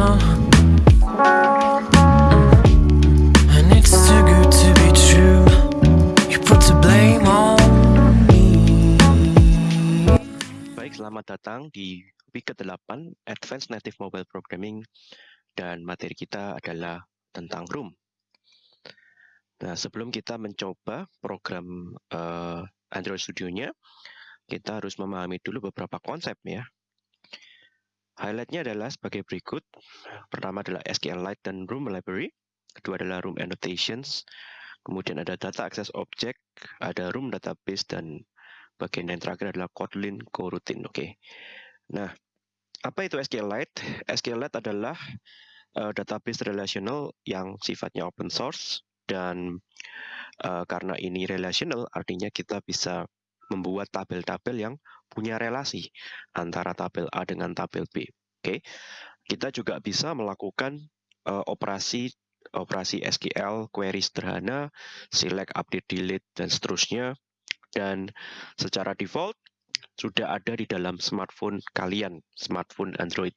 now. And it's too good to be true. You put the blame on me. Baik, selamat datang di week ke-8 Advanced Native Mobile Programming dan materi kita adalah tentang Room. Nah, sebelum kita mencoba program uh, Android Studio-nya, kita harus memahami dulu beberapa konsep ya. Highlight-nya adalah sebagai berikut. Pertama adalah SQLite dan Room Library. Kedua adalah Room Annotations. Kemudian ada Data Access Object, ada Room Database, dan bagian yang terakhir adalah Kotlin Coroutine. Oke. Okay. Nah, apa itu SQLite? SQLite adalah uh, database relational yang sifatnya open source dan uh, karena ini relational artinya kita bisa membuat tabel-tabel yang punya relasi antara tabel A dengan tabel B. Oke. Kita juga bisa melakukan uh, operasi operasi SQL, query sederhana, select, update, delete dan seterusnya dan secara default sudah ada di dalam smartphone kalian, smartphone Android.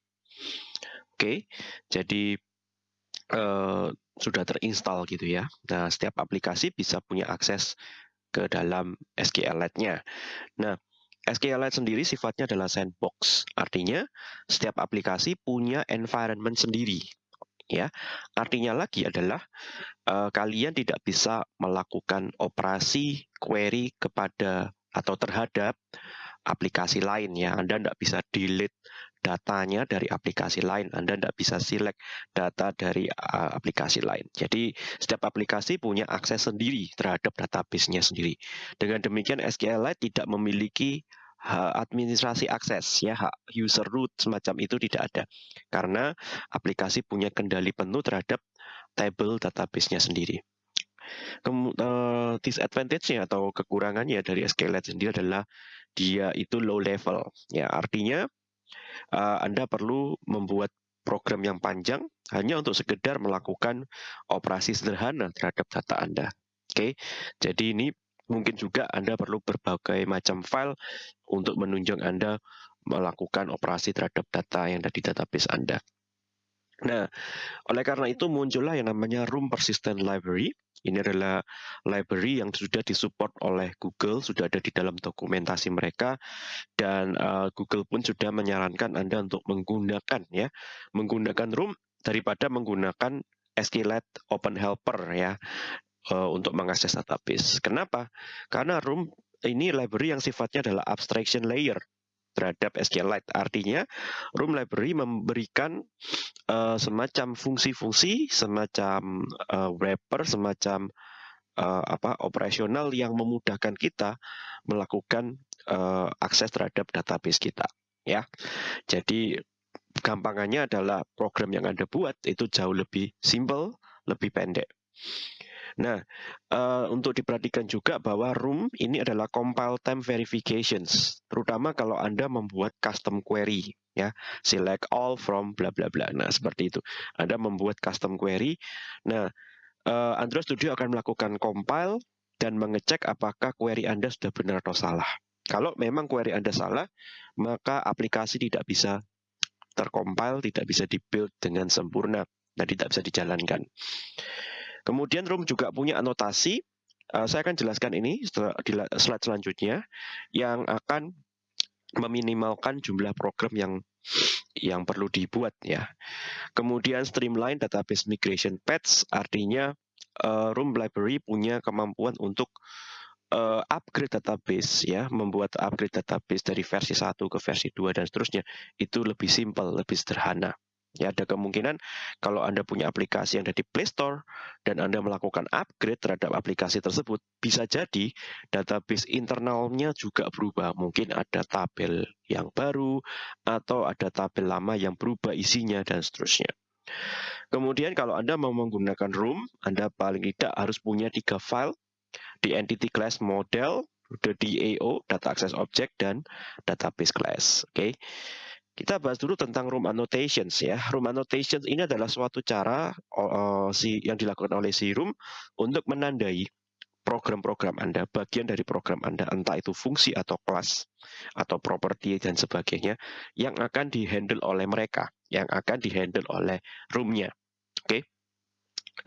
Oke. Jadi uh, sudah terinstall gitu ya. Nah, setiap aplikasi bisa punya akses ke dalam SQLite-nya. Nah, SQLite sendiri sifatnya adalah sandbox. Artinya, setiap aplikasi punya environment sendiri. Ya, artinya lagi adalah uh, kalian tidak bisa melakukan operasi query kepada atau terhadap aplikasi lain ya. Anda tidak bisa delete datanya dari aplikasi lain. Anda tidak bisa select data dari uh, aplikasi lain. Jadi setiap aplikasi punya akses sendiri terhadap database-nya sendiri. Dengan demikian SQLite tidak memiliki administrasi akses ya hak user root semacam itu tidak ada karena aplikasi punya kendali penuh terhadap table database-nya sendiri. Uh, disadvantage-nya atau kekurangannya dari SQLite sendiri adalah dia itu low level ya artinya uh, Anda perlu membuat program yang panjang hanya untuk sekedar melakukan operasi sederhana terhadap data Anda. Oke, okay? jadi ini mungkin juga Anda perlu berbagai macam file untuk menunjang Anda melakukan operasi terhadap data yang ada di database Anda. Nah, oleh karena itu muncullah yang namanya Room Persistent Library ini adalah library yang sudah disupport oleh Google, sudah ada di dalam dokumentasi mereka, dan uh, Google pun sudah menyarankan Anda untuk menggunakan ya, menggunakan Room daripada menggunakan SQLite Open Helper ya uh, untuk mengakses database. Kenapa? Karena Room ini library yang sifatnya adalah abstraction layer terhadap SQLite. Artinya, Room Library memberikan uh, semacam fungsi-fungsi, semacam uh, wrapper, semacam uh, apa operasional yang memudahkan kita melakukan uh, akses terhadap database kita. Ya, jadi gampangannya adalah program yang anda buat itu jauh lebih simple, lebih pendek. Nah, uh, untuk diperhatikan juga bahwa room ini adalah compile time verifications, terutama kalau Anda membuat custom query ya, select all from bla bla bla. Nah, seperti itu. Anda membuat custom query. Nah, uh, Android Studio akan melakukan compile dan mengecek apakah query Anda sudah benar atau salah. Kalau memang query Anda salah, maka aplikasi tidak bisa tercompile, tidak bisa dibuild dengan sempurna dan tidak bisa dijalankan. Kemudian Room juga punya anotasi. Uh, saya akan jelaskan ini di slide selanjutnya yang akan meminimalkan jumlah program yang yang perlu dibuat ya. Kemudian streamline database migration paths artinya uh, Room Library punya kemampuan untuk uh, upgrade database ya, membuat upgrade database dari versi 1 ke versi 2 dan seterusnya itu lebih simple, lebih sederhana. Ya, ada kemungkinan kalau Anda punya aplikasi yang ada di Play Store dan Anda melakukan upgrade terhadap aplikasi tersebut, bisa jadi database internalnya juga berubah. Mungkin ada tabel yang baru atau ada tabel lama yang berubah isinya dan seterusnya. Kemudian kalau Anda mau menggunakan Room, Anda paling tidak harus punya tiga file di entity class model, the DAO, data access object, dan database class. Oke. Okay. Kita bahas dulu tentang room annotations ya. Room annotations ini adalah suatu cara uh, si yang dilakukan oleh si room untuk menandai program-program Anda, bagian dari program Anda, entah itu fungsi atau kelas atau properti dan sebagainya yang akan dihandle oleh mereka yang akan dihandle oleh room-nya. Oke.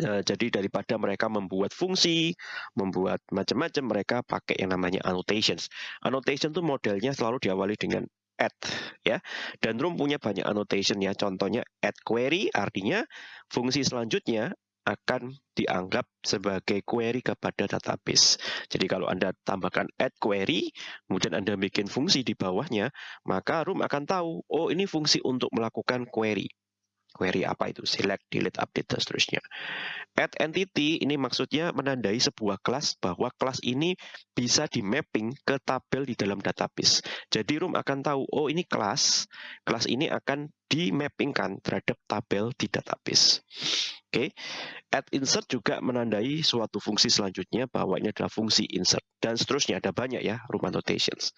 Uh, jadi daripada mereka membuat fungsi, membuat macam-macam, mereka pakai yang namanya annotations. Annotation itu modelnya selalu diawali dengan add ya. Dan room punya banyak annotation ya. Contohnya add query artinya fungsi selanjutnya akan dianggap sebagai query kepada database. Jadi kalau Anda tambahkan add query, kemudian Anda bikin fungsi di bawahnya, maka room akan tahu, oh ini fungsi untuk melakukan query. Query apa itu? Select, delete, update, dan seterusnya. Add entity ini maksudnya menandai sebuah kelas bahwa kelas ini bisa di mapping ke tabel di dalam database. Jadi room akan tahu, oh ini kelas, kelas ini akan di mappingkan terhadap tabel di database. Oke, okay. add insert juga menandai suatu fungsi selanjutnya bahwa ini adalah fungsi insert dan seterusnya ada banyak ya room annotations.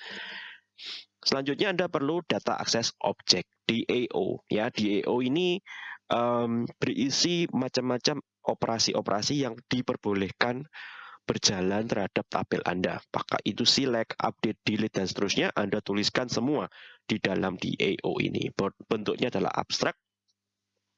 Selanjutnya Anda perlu data akses object DAO. Ya, DAO ini um, berisi macam-macam operasi-operasi yang diperbolehkan berjalan terhadap tabel Anda. Apakah itu select, update, delete, dan seterusnya, Anda tuliskan semua di dalam DAO ini. Bentuknya adalah abstrak,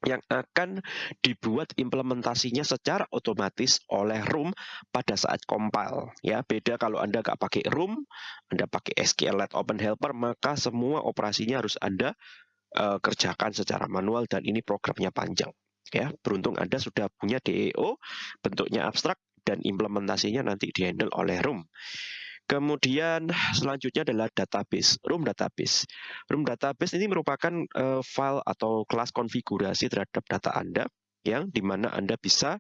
yang akan dibuat implementasinya secara otomatis oleh room pada saat compile. Ya, beda kalau Anda nggak pakai room, Anda pakai SQLite Open Helper, maka semua operasinya harus Anda uh, kerjakan secara manual dan ini programnya panjang. Ya, beruntung Anda sudah punya DEO, bentuknya abstrak dan implementasinya nanti dihandle oleh room. Kemudian selanjutnya adalah database, room database. Room database ini merupakan uh, file atau kelas konfigurasi terhadap data Anda yang di mana Anda bisa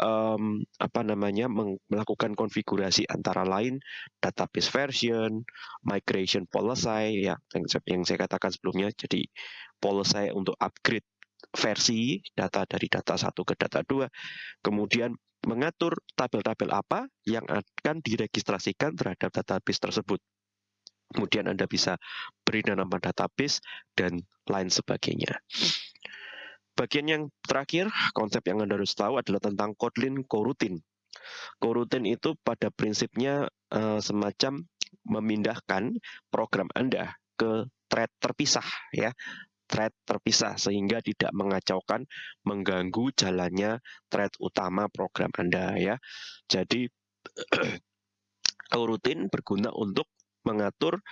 um, apa namanya melakukan konfigurasi antara lain database version, migration policy ya yang, yang saya katakan sebelumnya. Jadi policy untuk upgrade versi data dari data satu ke data dua, kemudian mengatur tabel-tabel apa yang akan diregistrasikan terhadap database tersebut. Kemudian Anda bisa beri nama database dan lain sebagainya. Bagian yang terakhir, konsep yang Anda harus tahu adalah tentang Kotlin coroutine. Coroutine itu pada prinsipnya uh, semacam memindahkan program Anda ke thread terpisah ya thread terpisah sehingga tidak mengacaukan, mengganggu jalannya thread utama program Anda ya. Jadi rutin berguna untuk mengatur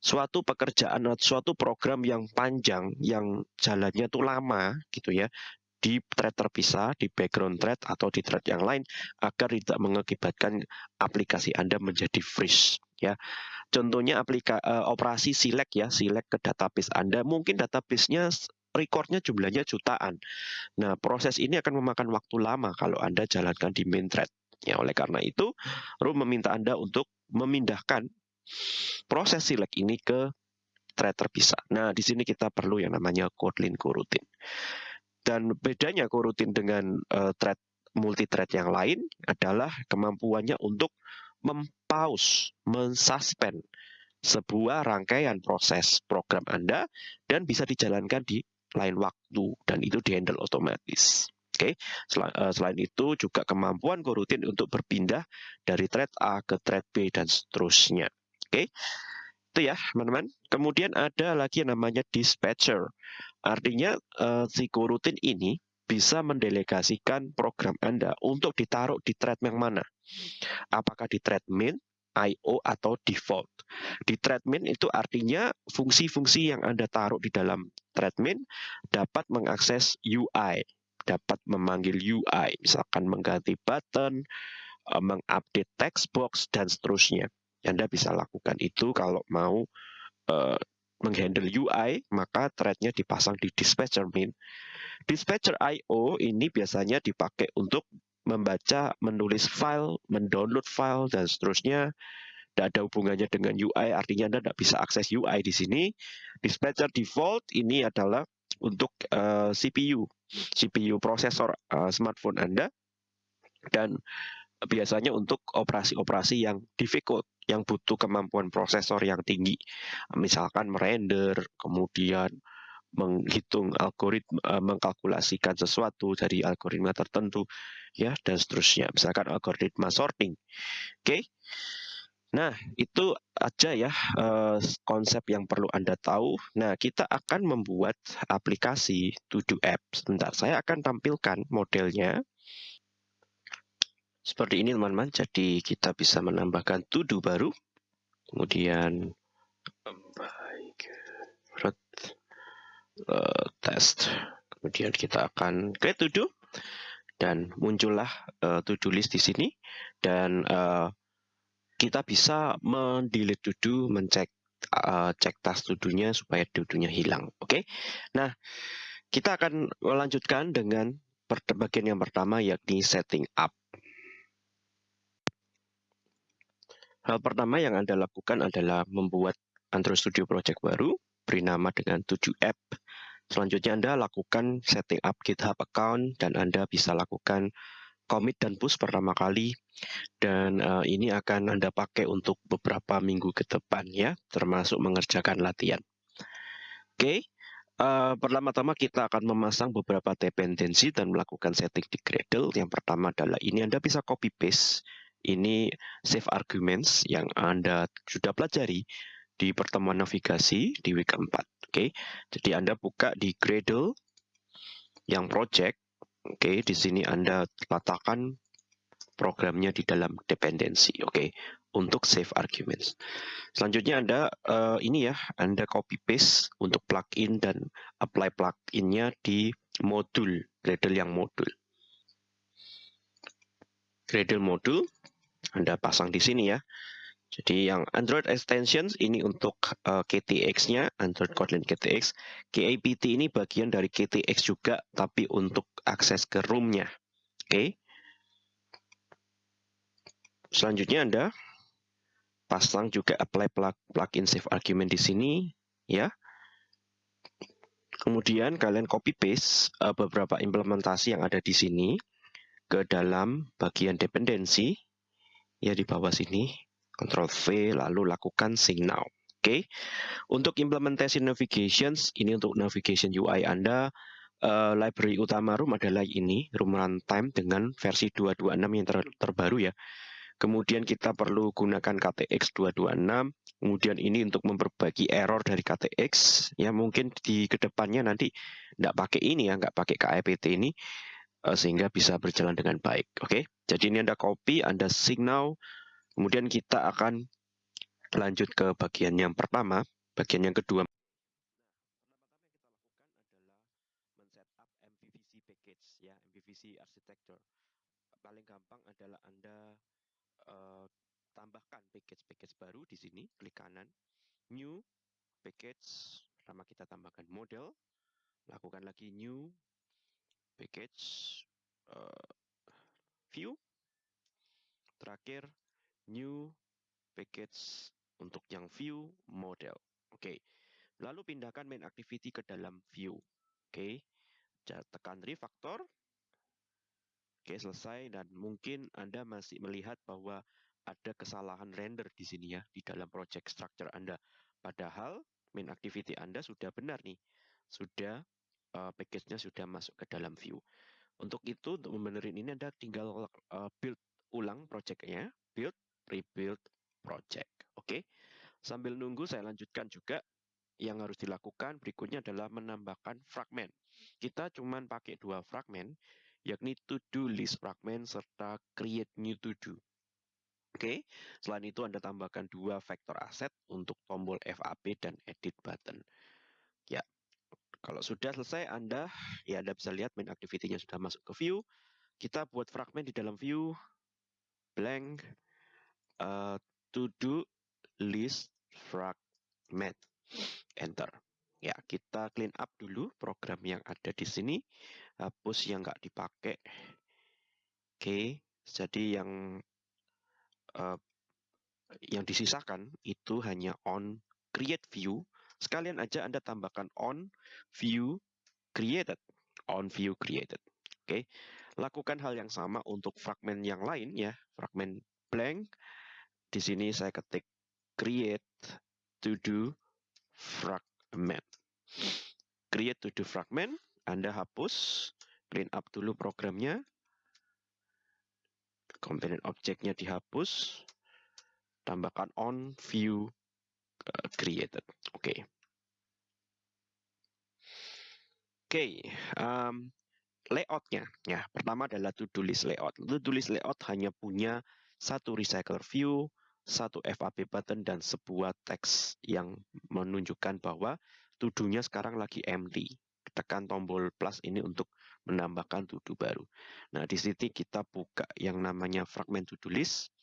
suatu pekerjaan atau suatu program yang panjang yang jalannya itu lama gitu ya di thread terpisah, di background thread atau di thread yang lain agar tidak mengakibatkan aplikasi Anda menjadi freeze ya. Contohnya aplika, uh, operasi select ya, select ke database Anda, mungkin database-nya recordnya jumlahnya jutaan. Nah, proses ini akan memakan waktu lama kalau Anda jalankan di main thread. Ya, oleh karena itu, Room meminta Anda untuk memindahkan proses select ini ke thread terpisah. Nah, di sini kita perlu yang namanya Kotlin coroutine. Dan bedanya coroutine dengan uh, thread multi-thread yang lain adalah kemampuannya untuk mempause, mensuspend sebuah rangkaian proses program Anda dan bisa dijalankan di lain waktu dan itu dihandle otomatis. Oke, okay. Eh, selain itu juga kemampuan coroutine untuk berpindah dari thread A ke thread B dan seterusnya. Oke, okay. itu ya teman-teman. Kemudian ada lagi yang namanya dispatcher. Artinya uh, si coroutine ini bisa mendelegasikan program Anda untuk ditaruh di thread yang mana. Apakah di thread main, IO, atau default. Di thread main itu artinya fungsi-fungsi yang Anda taruh di dalam thread main dapat mengakses UI, dapat memanggil UI, misalkan mengganti button, eh, mengupdate text box, dan seterusnya. Anda bisa lakukan itu kalau mau uh, menghandle UI, maka threadnya dipasang di dispatcher main. Dispatcher I.O. ini biasanya dipakai untuk membaca, menulis file, mendownload file, dan seterusnya. Tidak ada hubungannya dengan UI, artinya Anda tidak bisa akses UI di sini. Dispatcher default ini adalah untuk uh, eh, CPU, CPU prosesor uh, smartphone Anda, dan biasanya untuk operasi-operasi yang difficult, yang butuh kemampuan prosesor yang tinggi. Misalkan merender, kemudian menghitung algoritma uh, mengkalkulasikan sesuatu dari algoritma tertentu ya dan seterusnya misalkan algoritma sorting oke okay? Nah, itu aja ya uh, konsep yang perlu Anda tahu. Nah, kita akan membuat aplikasi To-Do app. Sebentar, saya akan tampilkan modelnya. Seperti ini teman-teman, jadi kita bisa menambahkan To-Do baru. Kemudian, uh, test. Kemudian kita akan create To-Do. Dan muncullah uh, To-Do list di sini. Dan uh, kita bisa mendelete to-do, mencek cek tas to-do-nya supaya to-do-nya hilang. Oke. Okay? Nah, kita akan melanjutkan dengan bagian yang pertama yakni setting up. Hal pertama yang Anda lakukan adalah membuat Android Studio Project baru, beri nama dengan 7 app. Selanjutnya Anda lakukan setting up GitHub account dan Anda bisa lakukan commit dan push pertama kali dan uh, ini akan Anda pakai untuk beberapa minggu ke depan ya, termasuk mengerjakan latihan. Oke, okay. uh, pertama-tama kita akan memasang beberapa dependensi dan melakukan setting di Gradle. Yang pertama adalah ini Anda bisa copy paste, ini save arguments yang Anda sudah pelajari di pertemuan navigasi di week 4. Oke, okay. jadi Anda buka di Gradle yang project Oke, di sini Anda letakkan programnya di dalam dependensi. Oke, untuk save arguments. Selanjutnya Anda uh, ini ya, Anda copy paste untuk plugin dan apply pluginnya di modul Gradle yang modul. Gradle modul Anda pasang di sini ya. Jadi yang Android extensions ini untuk uh, eh, KTX-nya, Android Kotlin KTX. KAPT ini bagian dari KTX juga, tapi untuk akses ke room-nya. Oke. Okay. Selanjutnya Anda pasang juga apply plug, plugin save argument di sini, ya. Kemudian kalian copy paste uh, beberapa implementasi yang ada di sini ke dalam bagian dependensi, ya di bawah sini Ctrl V, lalu lakukan Sync Now. Oke, okay. untuk implementasi navigations, ini untuk navigation UI Anda, uh, library utama Room adalah ini, Room Runtime dengan versi 226 yang ter terbaru ya. Kemudian kita perlu gunakan KTX 226, kemudian ini untuk memperbaiki error dari KTX, ya mungkin di ke depannya nanti tidak pakai ini ya, nggak pakai KIPT ini, uh, sehingga bisa berjalan dengan baik. Oke, okay? jadi ini Anda copy, Anda signal, Kemudian kita akan lanjut ke bagian yang pertama, bagian yang kedua. Ya, MVVC architecture. Paling gampang adalah Anda uh, tambahkan package-package baru di sini, klik kanan, new package, pertama kita tambahkan model, lakukan lagi new package uh, view, terakhir new package untuk yang view model. Oke. Okay. Lalu pindahkan main activity ke dalam view. Oke. Okay. Tekan refactor. Oke, okay, selesai dan mungkin Anda masih melihat bahwa ada kesalahan render di sini ya di dalam project structure Anda. Padahal main activity Anda sudah benar nih. Sudah uh, package-nya sudah masuk ke dalam view. Untuk itu untuk membenerin ini Anda tinggal uh, build ulang project-nya, build rebuild project. Oke. Sambil nunggu saya lanjutkan juga yang harus dilakukan berikutnya adalah menambahkan fragment. Kita cuma pakai dua fragment, yakni to-do list fragment serta create new to-do. Oke, selain itu Anda tambahkan dua vektor aset untuk tombol FAP dan edit button. Kalau sudah selesai Anda, ya Anda bisa lihat main activity-nya sudah masuk ke view. Kita buat fragment di dalam view, blank, uh, to do list fragment. Enter. Ya, kita clean up dulu program yang ada di sini. Hapus yang nggak dipakai. Oke, jadi yang uh, yang disisakan itu hanya on create view. Sekalian aja Anda tambahkan on view created. On view created. Oke, lakukan hal yang sama untuk fragment yang lain ya. Fragment blank di sini saya ketik create to do fragment. Create to do fragment, Anda hapus, clean up dulu programnya. Komponen objeknya dihapus. tambahkan on view created. Okay. Oke, okay, um, layoutnya. Ya, pertama adalah to-do list layout. To-do list layout hanya punya satu recycler view, satu FAB button, dan sebuah teks yang menunjukkan bahwa to-do-nya sekarang lagi empty. Tekan tombol plus ini untuk menambahkan to-do baru. Nah, di sini kita buka yang namanya fragment to-do list.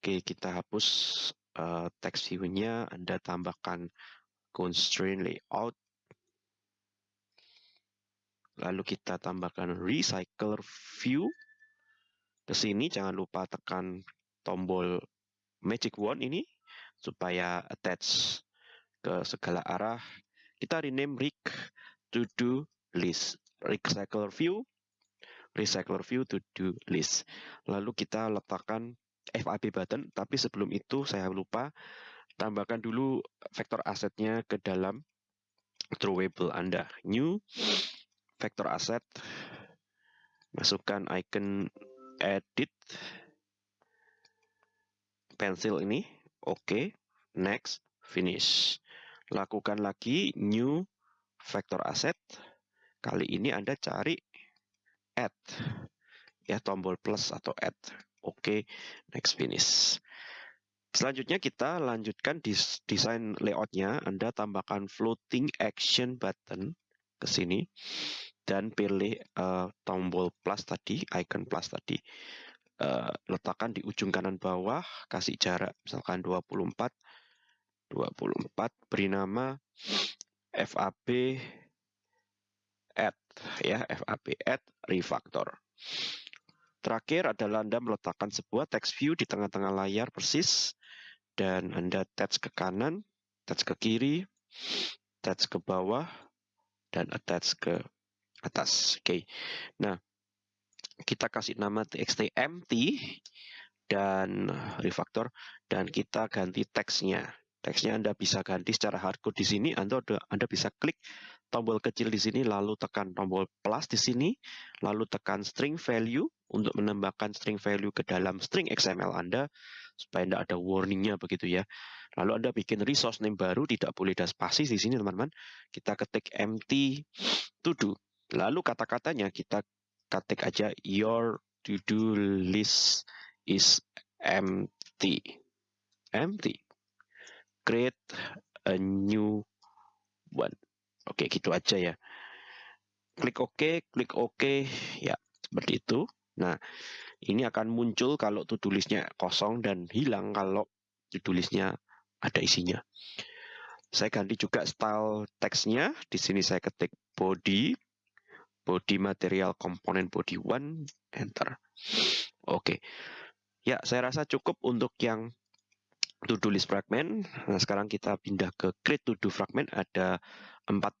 Oke, kita hapus uh, text view-nya, Anda tambahkan constraint layout, Lalu kita tambahkan recycler view. Ke sini jangan lupa tekan tombol magic wand ini supaya attach ke segala arah. Kita rename rig to do list. Recycler view, recycler view to do list. Lalu kita letakkan FAB button, tapi sebelum itu saya lupa tambahkan dulu vektor asetnya ke dalam drawable Anda. New vektor aset, masukkan icon edit, pensil ini, oke, okay. next, finish. Lakukan lagi new vektor aset, kali ini Anda cari add, ya tombol plus atau add, oke, next, finish. Selanjutnya kita lanjutkan desain layoutnya. Anda tambahkan floating action button ke sini dan pilih uh, tombol plus tadi, icon plus tadi. Uh, letakkan di ujung kanan bawah, kasih jarak misalkan 24 24 beri nama FAB add ya, FAB add refactor. Terakhir adalah Anda meletakkan sebuah text view di tengah-tengah layar persis dan Anda touch ke kanan, touch ke kiri, touch ke bawah, dan attach ke atas. Oke. Okay. Nah, kita kasih nama txt empty dan refactor dan kita ganti teksnya. Teksnya Anda bisa ganti secara hardcode di sini. Anda Anda bisa klik tombol kecil di sini, lalu tekan tombol plus di sini, lalu tekan string value untuk menambahkan string value ke dalam string XML Anda supaya tidak ada warningnya begitu ya. Lalu Anda bikin resource name baru, tidak boleh ada spasi di sini teman-teman. Kita ketik empty to do. Lalu kata-katanya kita ketik aja your to do list is empty. Empty. Create a new one. Oke, gitu aja ya. Klik OK, klik OK, ya seperti itu. Nah, ini akan muncul kalau to-do kosong dan hilang kalau to-do ada isinya. Saya ganti juga style teksnya. Di sini saya ketik body, body material komponen body one, enter. Oke. Ya, saya rasa cukup untuk yang to-do list fragment. Nah, sekarang kita pindah ke create to-do fragment. Ada empat,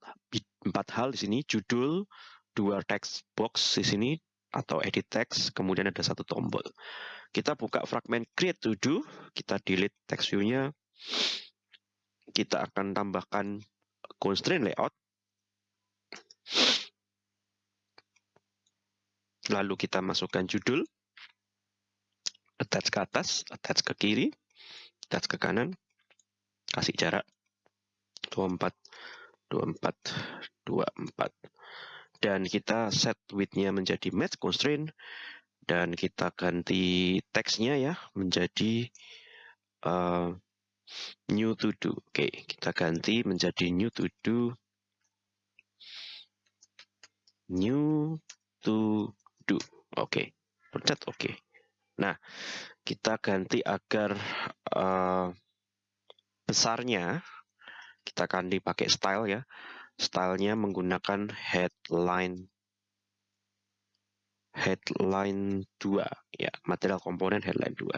empat hal di sini, judul, dua text box di sini, atau edit text, kemudian ada satu tombol. Kita buka fragment create to do, kita delete text view-nya, kita akan tambahkan constraint layout, lalu kita masukkan judul, attach ke atas, attach ke kiri, attach ke kanan, kasih jarak. 24 24 24 dan kita set width-nya menjadi match constraint dan kita ganti teksnya ya menjadi uh, new to do. Oke, kita ganti menjadi new to do new to do. Oke, pencet oke. Nah, kita ganti agar uh, besarnya kita ganti pakai style ya. Stylenya menggunakan headline. Headline 2 ya material komponen headline 2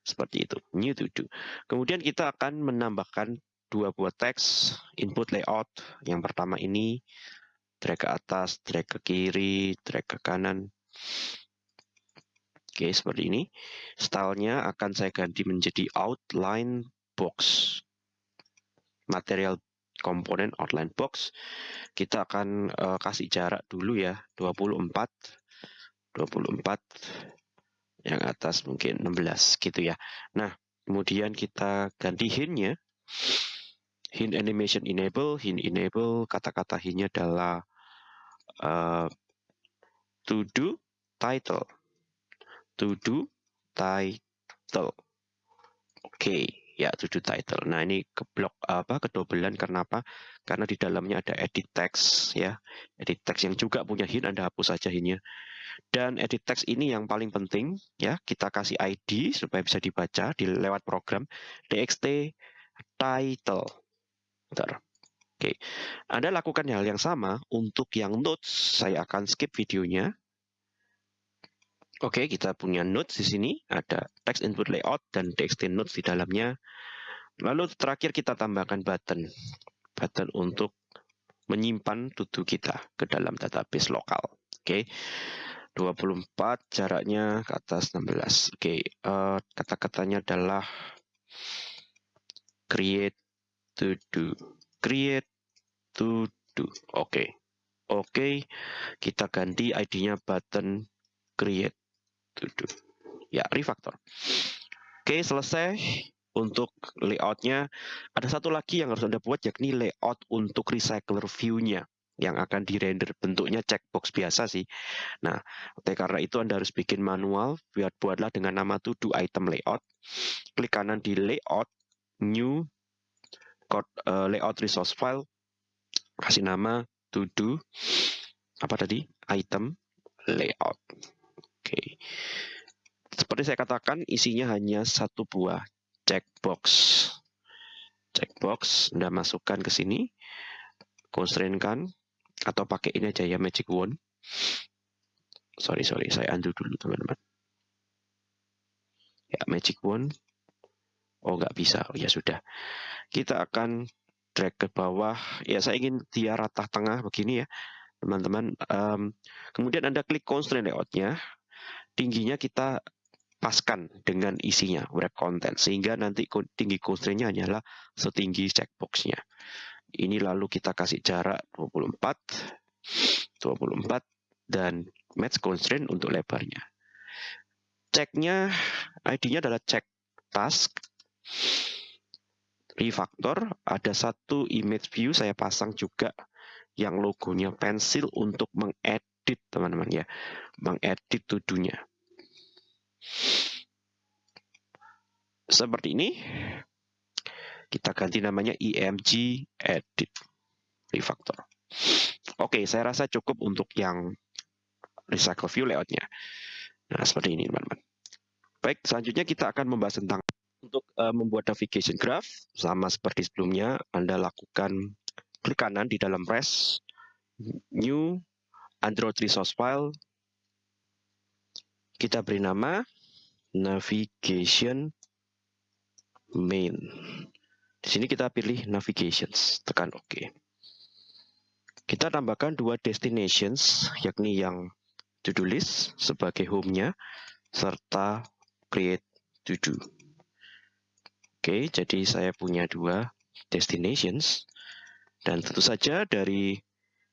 seperti itu. New to do. Kemudian kita akan menambahkan dua buah teks. Input layout. Yang pertama ini drag ke atas drag ke kiri drag ke kanan. Oke seperti ini. Stylenya akan saya ganti menjadi outline box material komponen outline box kita akan uh, kasih jarak dulu ya 24 24 yang atas mungkin 16 gitu ya nah kemudian kita ganti hint-nya. Hint animation enable, hint enable, kata-kata hint-nya adalah uh, to do title. To do title. Oke, okay. Ya do title. Nah, ini keblok apa kedobelan karena apa? Karena di dalamnya ada edit text ya. Edit text yang juga punya hint Anda hapus saja hint-nya. Dan edit text ini yang paling penting ya, kita kasih ID supaya bisa dibaca di lewat program txt title. Bentar. Oke, Anda lakukan hal yang sama untuk yang notes. Saya akan skip videonya. Oke, kita punya notes di sini. Ada text input layout dan txt notes di dalamnya. Lalu terakhir kita tambahkan button. Button untuk menyimpan tutu kita ke dalam database lokal. Oke. 24 jaraknya ke atas 16. Oke, uh, kata-katanya adalah create to do. Create to do. Oke. Oke, kita ganti ID-nya button create to do. Ya, refactor. Oke, selesai untuk layoutnya. Ada satu lagi yang harus Anda buat, yakni layout untuk recycler view-nya yang akan di-render bentuknya checkbox biasa sih. Nah, oleh karena itu Anda harus bikin manual, buat buatlah dengan nama to do item layout. Klik kanan di layout, new, code, uh, layout resource file, kasih nama to do, apa tadi, item layout. Oke. Seperti saya katakan, isinya hanya satu buah checkbox. Checkbox, Anda masukkan ke sini, constraint-kan, atau pakai ini aja ya magic wand. Sorry sorry saya undo dulu teman-teman. Ya magic wand. Oh nggak bisa. Oh ya sudah. Kita akan drag ke bawah. Ya saya ingin dia rata tengah begini ya teman-teman. Um, kemudian anda klik constraint layoutnya tingginya kita paskan dengan isinya wrap content sehingga nanti tinggi constraintnya hanyalah setinggi checkboxnya ini lalu kita kasih jarak 24, 24 dan match constraint untuk lebarnya. Ceknya, ID-nya adalah cek task, refactor, ada satu image view saya pasang juga yang logonya pensil untuk mengedit teman-teman ya, mengedit tudunya. Seperti ini, kita ganti namanya IMG edit refactor. Oke, saya rasa cukup untuk yang recycle view layoutnya. Nah, seperti ini teman-teman. Baik, selanjutnya kita akan membahas tentang untuk uh, membuat navigation graph sama seperti sebelumnya Anda lakukan klik kanan di dalam res new Android resource file kita beri nama navigation main di sini kita pilih navigations, tekan OK. Kita tambahkan dua destinations, yakni yang to-do list sebagai home-nya, serta create to-do. Oke, jadi saya punya dua destinations. Dan tentu saja dari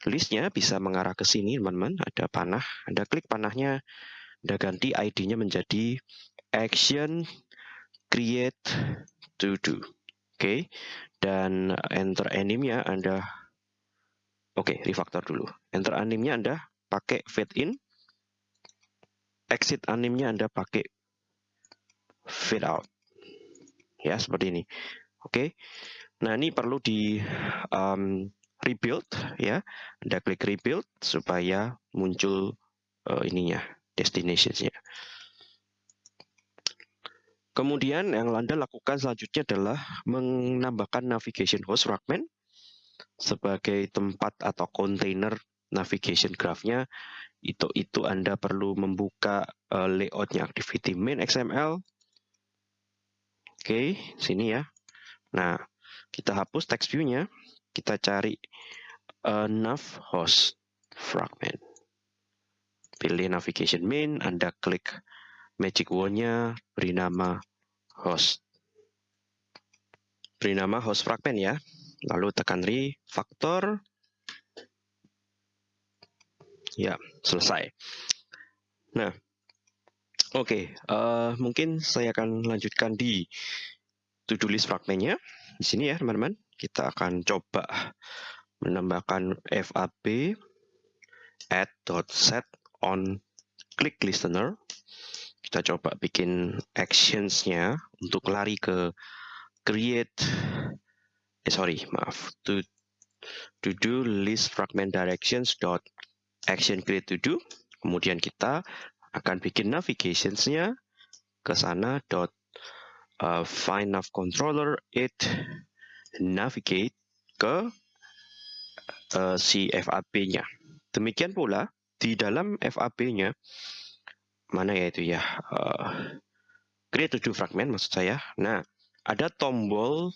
listnya bisa mengarah ke sini, teman-teman. Ada panah, Anda klik panahnya, Anda ganti ID-nya menjadi action create to do. Oke, dan enter animnya Anda Oke, refactor dulu. Enter animnya Anda pakai fade in. Exit animnya Anda pakai fade out. Ya, seperti ini. Oke. Nah, ini perlu di um, rebuild ya. Anda klik rebuild supaya muncul uh, ininya, destinationsnya. Kemudian yang Anda lakukan selanjutnya adalah menambahkan navigation host fragment sebagai tempat atau kontainer navigation graph-nya. Itu itu Anda perlu membuka uh, layoutnya activity main XML. Oke, sini ya. Nah, kita hapus text view-nya. Kita cari uh, nav host fragment. Pilih navigation main, Anda klik magic wand-nya beri nama host. Beri nama host fragment ya. Lalu tekan refactor. Ya, selesai. Nah, Oke, uh, mungkin saya akan lanjutkan di to-do list fragmennya. Di sini ya, teman-teman. Kita akan coba menambahkan FAB add.set on click listener. Kita coba bikin actions-nya untuk lari ke create eh sorry, maaf, to to do list fragment directions dot action create to do. Kemudian kita akan bikin navigationsnya ke sana dot uh, find nav controller it navigate ke uh, si FAB-nya. Demikian pula di dalam FAB-nya mana ya itu ya uh, create to do fragment maksud saya. Nah ada tombol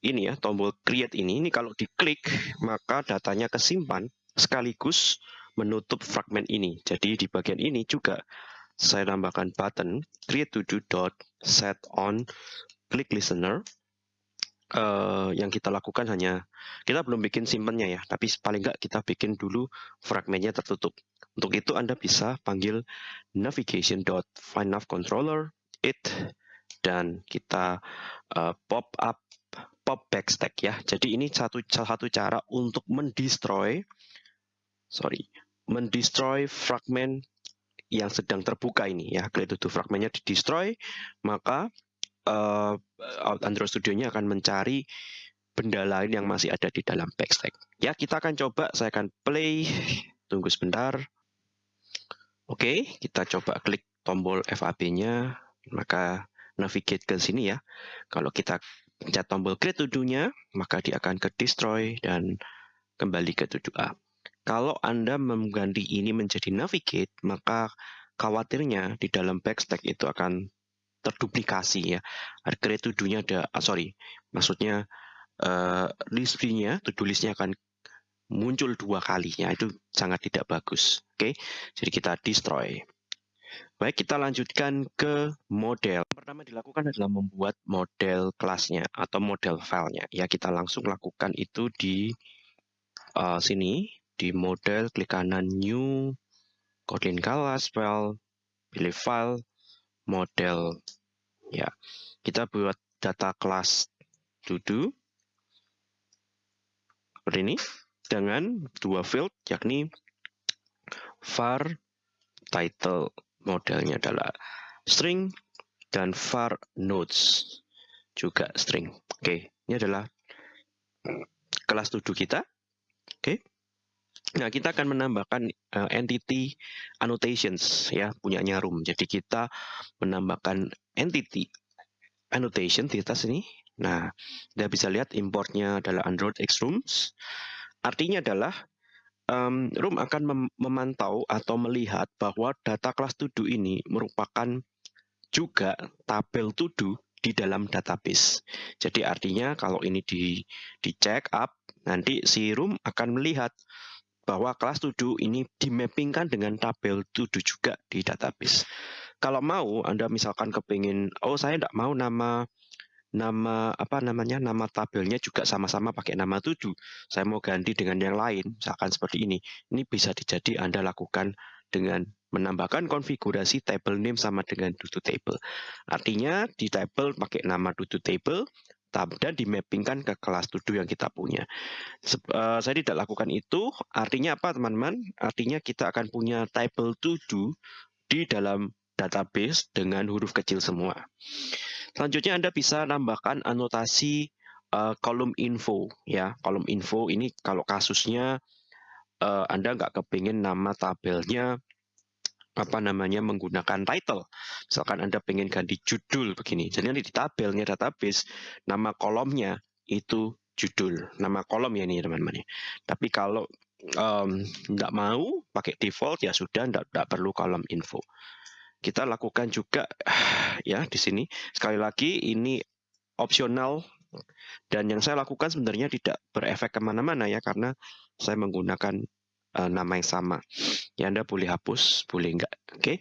ini ya tombol create ini ini kalau diklik maka datanya kesimpan sekaligus menutup fragmen ini. Jadi di bagian ini juga saya tambahkan button create to do dot set on click listener. Uh, yang kita lakukan hanya kita belum bikin simpennya ya, tapi paling nggak kita bikin dulu fragmennya tertutup. Untuk itu Anda bisa panggil navigation dot controller it dan kita uh, pop up pop backstack ya. Jadi ini satu salah satu cara untuk mendestroy sorry mendestroy fragmen yang sedang terbuka ini ya. Kalau itu fragmennya di destroy, maka uh, Android Studio-nya akan mencari benda lain yang masih ada di dalam backstack. Ya, kita akan coba, saya akan play. Tunggu sebentar. Oke, kita coba klik tombol FAB-nya, maka navigate ke sini ya. Kalau kita pencet tombol create to maka dia akan ke destroy dan kembali ke to do A. Kalau Anda mengganti ini menjadi navigate, maka khawatirnya di dalam backstack itu akan terduplikasi ya. Create to ada, ah, sorry, maksudnya uh, list-nya akan muncul dua kali ya, itu sangat tidak bagus. Oke, okay? jadi kita destroy. Baik, kita lanjutkan ke model. Pertama dilakukan adalah membuat model kelasnya atau model filenya. Ya, kita langsung lakukan itu di uh, sini di model, klik kanan New, Kotlin Scala, spell, pilih file, model. Ya, kita buat data kelas do seperti ini dengan dua field yakni var title modelnya adalah string dan var nodes juga string. Oke, ini adalah kelas do kita. Nah, kita akan menambahkan uh, entity annotations ya, punyanya room. Jadi kita menambahkan entity annotation di atas ini. Nah, Anda bisa lihat importnya adalah Android X Rooms. Artinya adalah um, room akan mem memantau atau melihat bahwa data kelas to-do ini merupakan juga tabel to-do di dalam database. Jadi artinya kalau ini di di check up, nanti si room akan melihat bahwa kelas to ini dimappingkan dengan tabel to juga di database. Kalau mau Anda misalkan kepingin, oh saya tidak mau nama nama apa namanya nama tabelnya juga sama-sama pakai nama to Saya mau ganti dengan yang lain, misalkan seperti ini. Ini bisa dijadi Anda lakukan dengan menambahkan konfigurasi table name sama dengan to table. Artinya di table pakai nama to table, dan dimappingkan ke kelas to yang kita punya. Uh, saya tidak lakukan itu, artinya apa teman-teman? Artinya kita akan punya table to di dalam database dengan huruf kecil semua. Selanjutnya Anda bisa nambahkan anotasi uh, kolom info. ya Kolom info ini kalau kasusnya uh, Anda nggak kepingin nama tabelnya apa namanya menggunakan title. Misalkan Anda pengen ganti judul begini. Jadi nanti di tabelnya database nama kolomnya itu judul, nama kolom ya ini teman-teman. Tapi kalau um, tidak mau pakai default ya sudah tidak, tidak perlu kolom info. Kita lakukan juga ya di sini. Sekali lagi ini opsional dan yang saya lakukan sebenarnya tidak berefek ke mana-mana ya karena saya menggunakan uh, nama yang sama. Ya Anda boleh hapus, boleh enggak. Oke. Okay?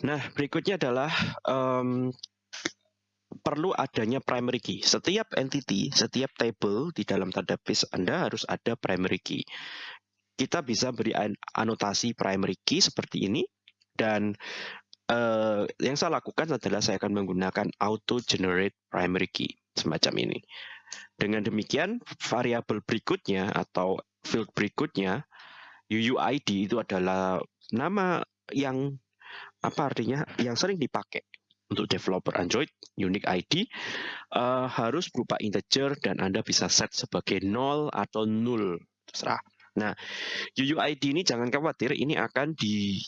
Nah, berikutnya adalah um, perlu adanya primary key. Setiap entity, setiap table di dalam database Anda harus ada primary key. Kita bisa beri anotasi primary key seperti ini. Dan uh, yang saya lakukan adalah saya akan menggunakan auto generate primary key semacam ini. Dengan demikian, variabel berikutnya atau field berikutnya, UUID itu adalah nama yang apa artinya yang sering dipakai untuk developer Android, unique ID uh, harus berupa integer dan Anda bisa set sebagai 0 atau 0, terserah. Nah, UUID ini jangan khawatir, ini akan di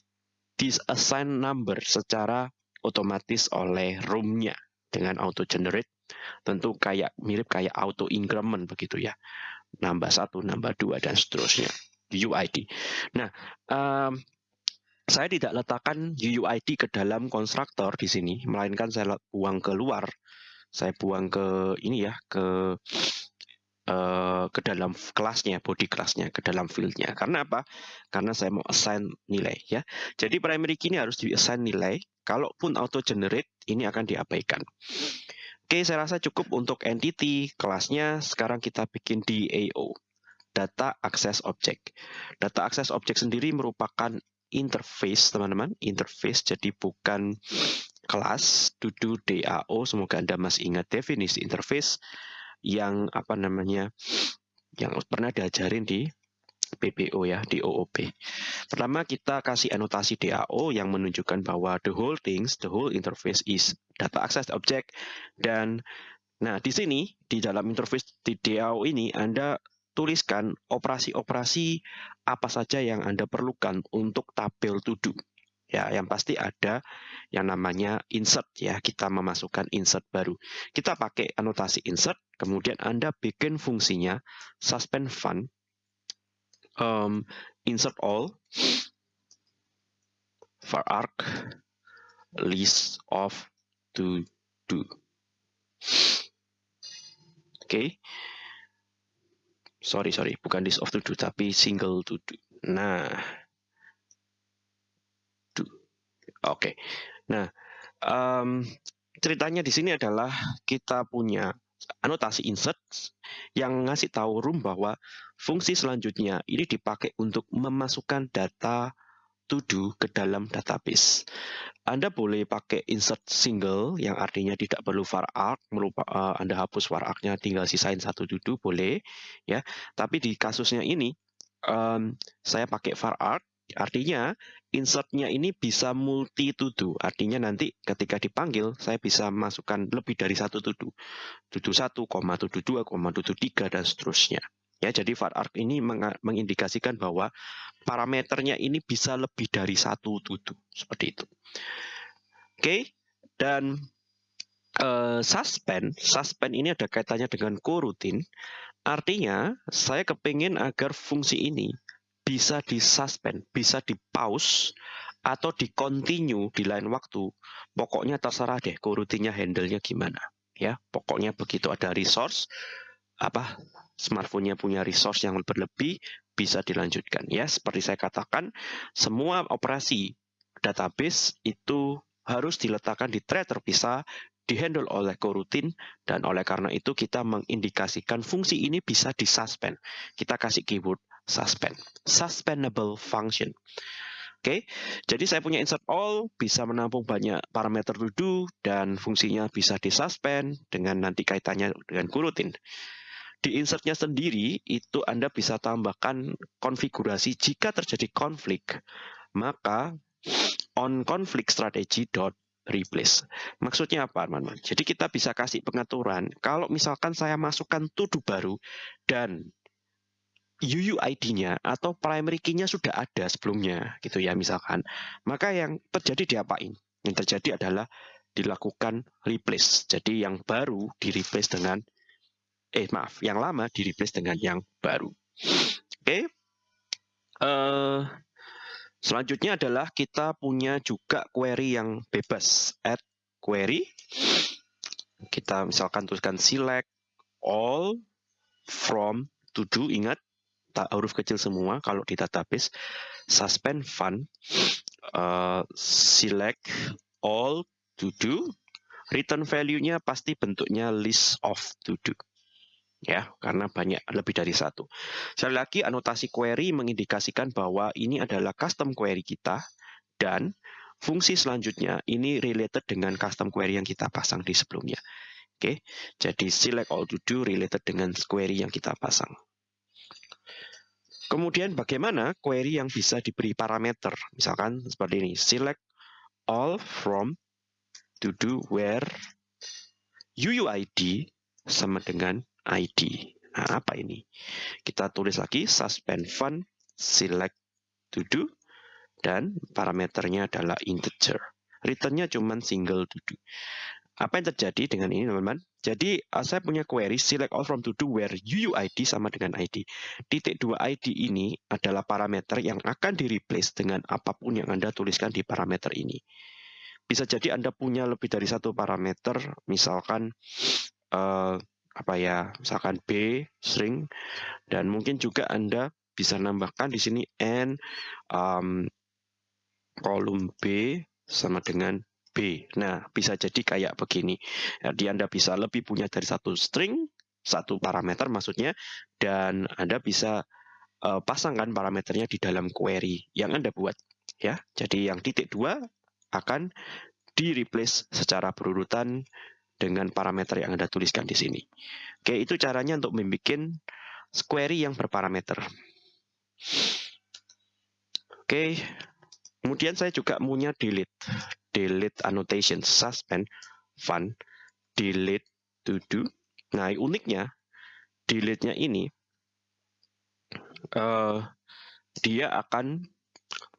disassign number secara otomatis oleh room-nya dengan auto generate. Tentu kayak mirip kayak auto increment begitu ya. Nambah satu, nambah dua dan seterusnya. UUID. Nah, um, saya tidak letakkan UUID ke dalam konstruktor di sini, melainkan saya buang keluar. Saya buang ke ini ya, ke uh, ke dalam kelasnya, body kelasnya, ke dalam fieldnya. Karena apa? Karena saya mau assign nilai ya. Jadi primary key ini harus di assign nilai. Kalaupun auto generate, ini akan diabaikan. Oke, saya rasa cukup untuk entity kelasnya. Sekarang kita bikin DAO. Data Access Object. Data Access Object sendiri merupakan interface teman-teman interface jadi bukan kelas dudu DAO semoga Anda masih ingat definisi interface yang apa namanya yang pernah diajarin di PPO ya di. Pertama kita kasih anotasi DAO yang menunjukkan bahwa the whole things, the whole interface is data access object dan nah di sini di dalam interface di DAO ini Anda tuliskan operasi-operasi apa saja yang Anda perlukan untuk tabel to. Ya, yang pasti ada yang namanya insert ya, kita memasukkan insert baru. Kita pakai anotasi insert, kemudian Anda bikin fungsinya suspend fun um, insert all var arc list of to do. Oke. Okay sorry sorry bukan list of to do tapi single to do nah do oke okay. nah um, ceritanya di sini adalah kita punya anotasi insert yang ngasih tahu room bahwa fungsi selanjutnya ini dipakai untuk memasukkan data to do ke dalam database. Anda boleh pakai insert single yang artinya tidak perlu var arc, melupa, uh, Anda hapus var arc-nya tinggal sisain satu to do boleh ya. Tapi di kasusnya ini um, saya pakai var arc artinya insertnya ini bisa multi do. Artinya nanti ketika dipanggil saya bisa masukkan lebih dari satu to do. To do 1, to do 2, to do 3 dan seterusnya. Ya, jadi var arc ini mengindikasikan bahwa parameternya ini bisa lebih dari satu tutu seperti itu. Oke, dan uh, suspend, suspend ini ada kaitannya dengan coroutine. Artinya, saya kepingin agar fungsi ini bisa disuspend, bisa di pause atau di continue di lain waktu. Pokoknya terserah deh coroutine-nya handle-nya gimana. Ya, pokoknya begitu ada resource apa smartphone-nya punya resource yang berlebih, bisa dilanjutkan. Ya, seperti saya katakan, semua operasi database itu harus diletakkan di thread terpisah, dihandle oleh coroutine, dan oleh karena itu kita mengindikasikan fungsi ini bisa disuspend. Kita kasih keyword suspend. Suspendable function. Oke, jadi saya punya insert all, bisa menampung banyak parameter to do, dan fungsinya bisa disuspend dengan nanti kaitannya dengan coroutine. Di insertnya sendiri itu Anda bisa tambahkan konfigurasi jika terjadi konflik, maka on conflict strategy dot replace. Maksudnya apa, teman-teman? Jadi kita bisa kasih pengaturan kalau misalkan saya masukkan to-do baru dan UUID-nya atau primary key-nya sudah ada sebelumnya gitu ya misalkan. Maka yang terjadi diapain? Yang terjadi adalah dilakukan replace. Jadi yang baru di replace dengan eh maaf, yang lama di replace dengan yang baru. Oke. Okay. Uh, eh, selanjutnya adalah kita punya juga query yang bebas. Add query. Kita misalkan tuliskan select all from to do. Ingat, tak huruf kecil semua kalau di database. Suspend fun. Uh, select all to do. Return value-nya pasti bentuknya list of to do ya karena banyak lebih dari satu. Sekali lagi anotasi query mengindikasikan bahwa ini adalah custom query kita dan fungsi selanjutnya ini related dengan custom query yang kita pasang di sebelumnya. Oke, jadi select all to do related dengan query yang kita pasang. Kemudian bagaimana query yang bisa diberi parameter? Misalkan seperti ini, select all from to do where UUID sama dengan ID. Nah, apa ini? Kita tulis lagi suspend fun select to do dan parameternya adalah integer. Returnnya cuma single to do. Apa yang terjadi dengan ini teman-teman? Jadi uh, saya punya query select all from to do where UUID sama dengan ID. Titik 2 ID ini adalah parameter yang akan di replace dengan apa pun yang Anda tuliskan di parameter ini. Bisa jadi Anda punya lebih dari satu parameter, misalkan uh, apa ya, misalkan B string dan mungkin juga Anda bisa nambahkan di sini n um, kolom B sama dengan B. Nah, bisa jadi kayak begini. Jadi Anda bisa lebih punya dari satu string, satu parameter maksudnya, dan Anda bisa uh, pasangkan parameternya di dalam query yang Anda buat. ya. Jadi yang titik dua akan di replace secara berurutan dengan parameter yang Anda tuliskan di sini. Oke, itu caranya untuk membuat query yang berparameter. Oke, kemudian saya juga punya delete delete annotation, suspend, fun, delete, to do. Nah, uniknya, delete-nya ini, uh, dia akan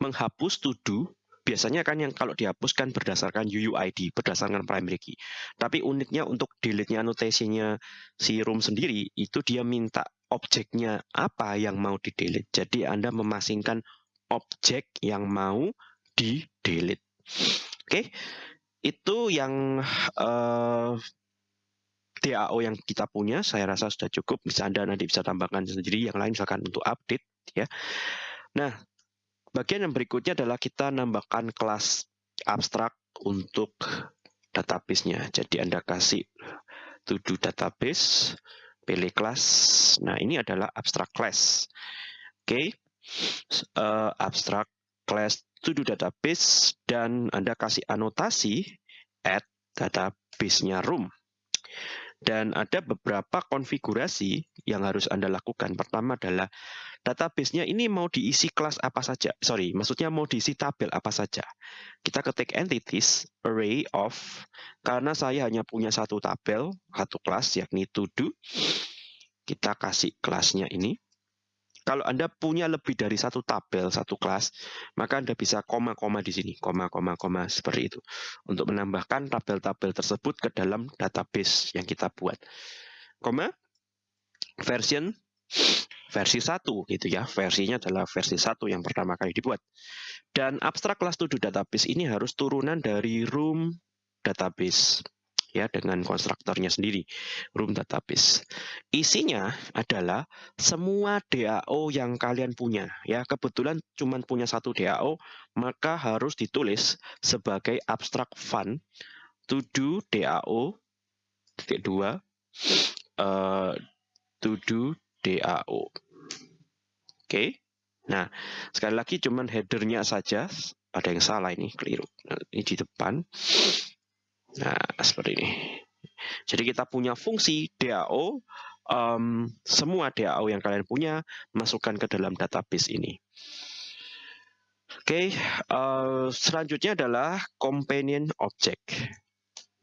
menghapus to do, biasanya kan yang kalau dihapuskan berdasarkan UUID, berdasarkan primary key. Tapi uniknya untuk delete-nya annotation-nya si room sendiri, itu dia minta objeknya apa yang mau di-delete. Jadi Anda memasingkan objek yang mau di-delete. Oke, itu yang uh, eh, DAO yang kita punya, saya rasa sudah cukup. Bisa Anda nanti bisa tambahkan sendiri yang lain misalkan untuk update ya. Nah, bagian yang berikutnya adalah kita nambahkan kelas abstrak untuk database-nya. Jadi Anda kasih to database, pilih kelas. Nah, ini adalah abstrak class. Oke. Okay. Uh, abstrak class to database dan Anda kasih anotasi add database-nya room. Dan ada beberapa konfigurasi yang harus Anda lakukan. Pertama adalah database-nya ini mau diisi kelas apa saja. Sorry, maksudnya mau diisi tabel apa saja. Kita ketik entities, array of, karena saya hanya punya satu tabel, satu kelas, yakni to do. Kita kasih kelasnya ini. Kalau Anda punya lebih dari satu tabel, satu kelas, maka Anda bisa koma-koma di sini, koma-koma-koma seperti itu. Untuk menambahkan tabel-tabel tersebut ke dalam database yang kita buat. Koma, version versi 1 gitu ya. Versinya adalah versi 1 yang pertama kali dibuat. Dan abstrak kelas to do database ini harus turunan dari room database ya dengan konstruktornya sendiri room database. Isinya adalah semua DAO yang kalian punya ya. Kebetulan cuma punya satu DAO, maka harus ditulis sebagai abstract fund to do DAO titik dua uh, to do DAO. Oke. Okay. Nah, sekali lagi cuman headernya saja ada yang salah ini keliru. Nah, ini di depan. Nah, seperti ini. Jadi kita punya fungsi DAO, um, semua DAO yang kalian punya, masukkan ke dalam database ini. Oke, okay, uh, selanjutnya adalah companion object.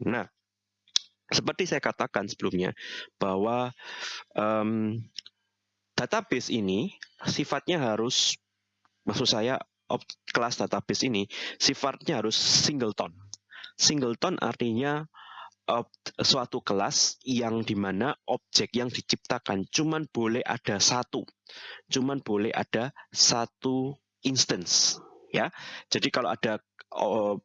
Nah, seperti saya katakan sebelumnya, bahwa um, database ini sifatnya harus, maksud saya, kelas database ini sifatnya harus singleton Singleton artinya uh, suatu kelas yang di mana objek yang diciptakan cuman boleh ada satu, cuman boleh ada satu instance, ya. Jadi kalau ada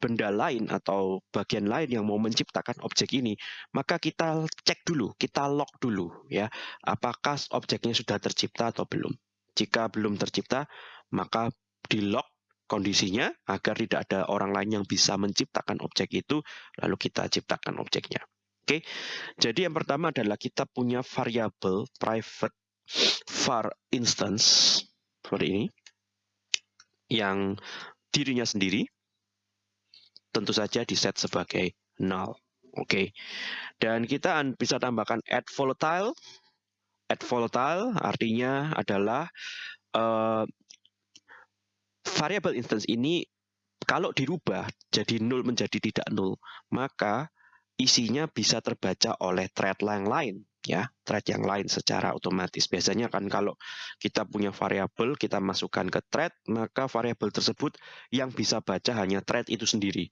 benda lain atau bagian lain yang mau menciptakan objek ini, maka kita cek dulu, kita log dulu, ya, apakah objeknya sudah tercipta atau belum. Jika belum tercipta, maka di log kondisinya agar tidak ada orang lain yang bisa menciptakan objek itu, lalu kita ciptakan objeknya. Oke, jadi yang pertama adalah kita punya variabel private var instance seperti ini, yang dirinya sendiri. tentu saja di set sebagai null. Oke. Dan kita bisa tambahkan add volatile. Add volatile artinya adalah uh, variable instance ini kalau dirubah jadi nol menjadi tidak nol, maka isinya bisa terbaca oleh thread yang lain ya. Thread yang lain secara otomatis. Biasanya kan kalau kita punya variabel kita masukkan ke thread maka variabel tersebut yang bisa baca hanya thread itu sendiri.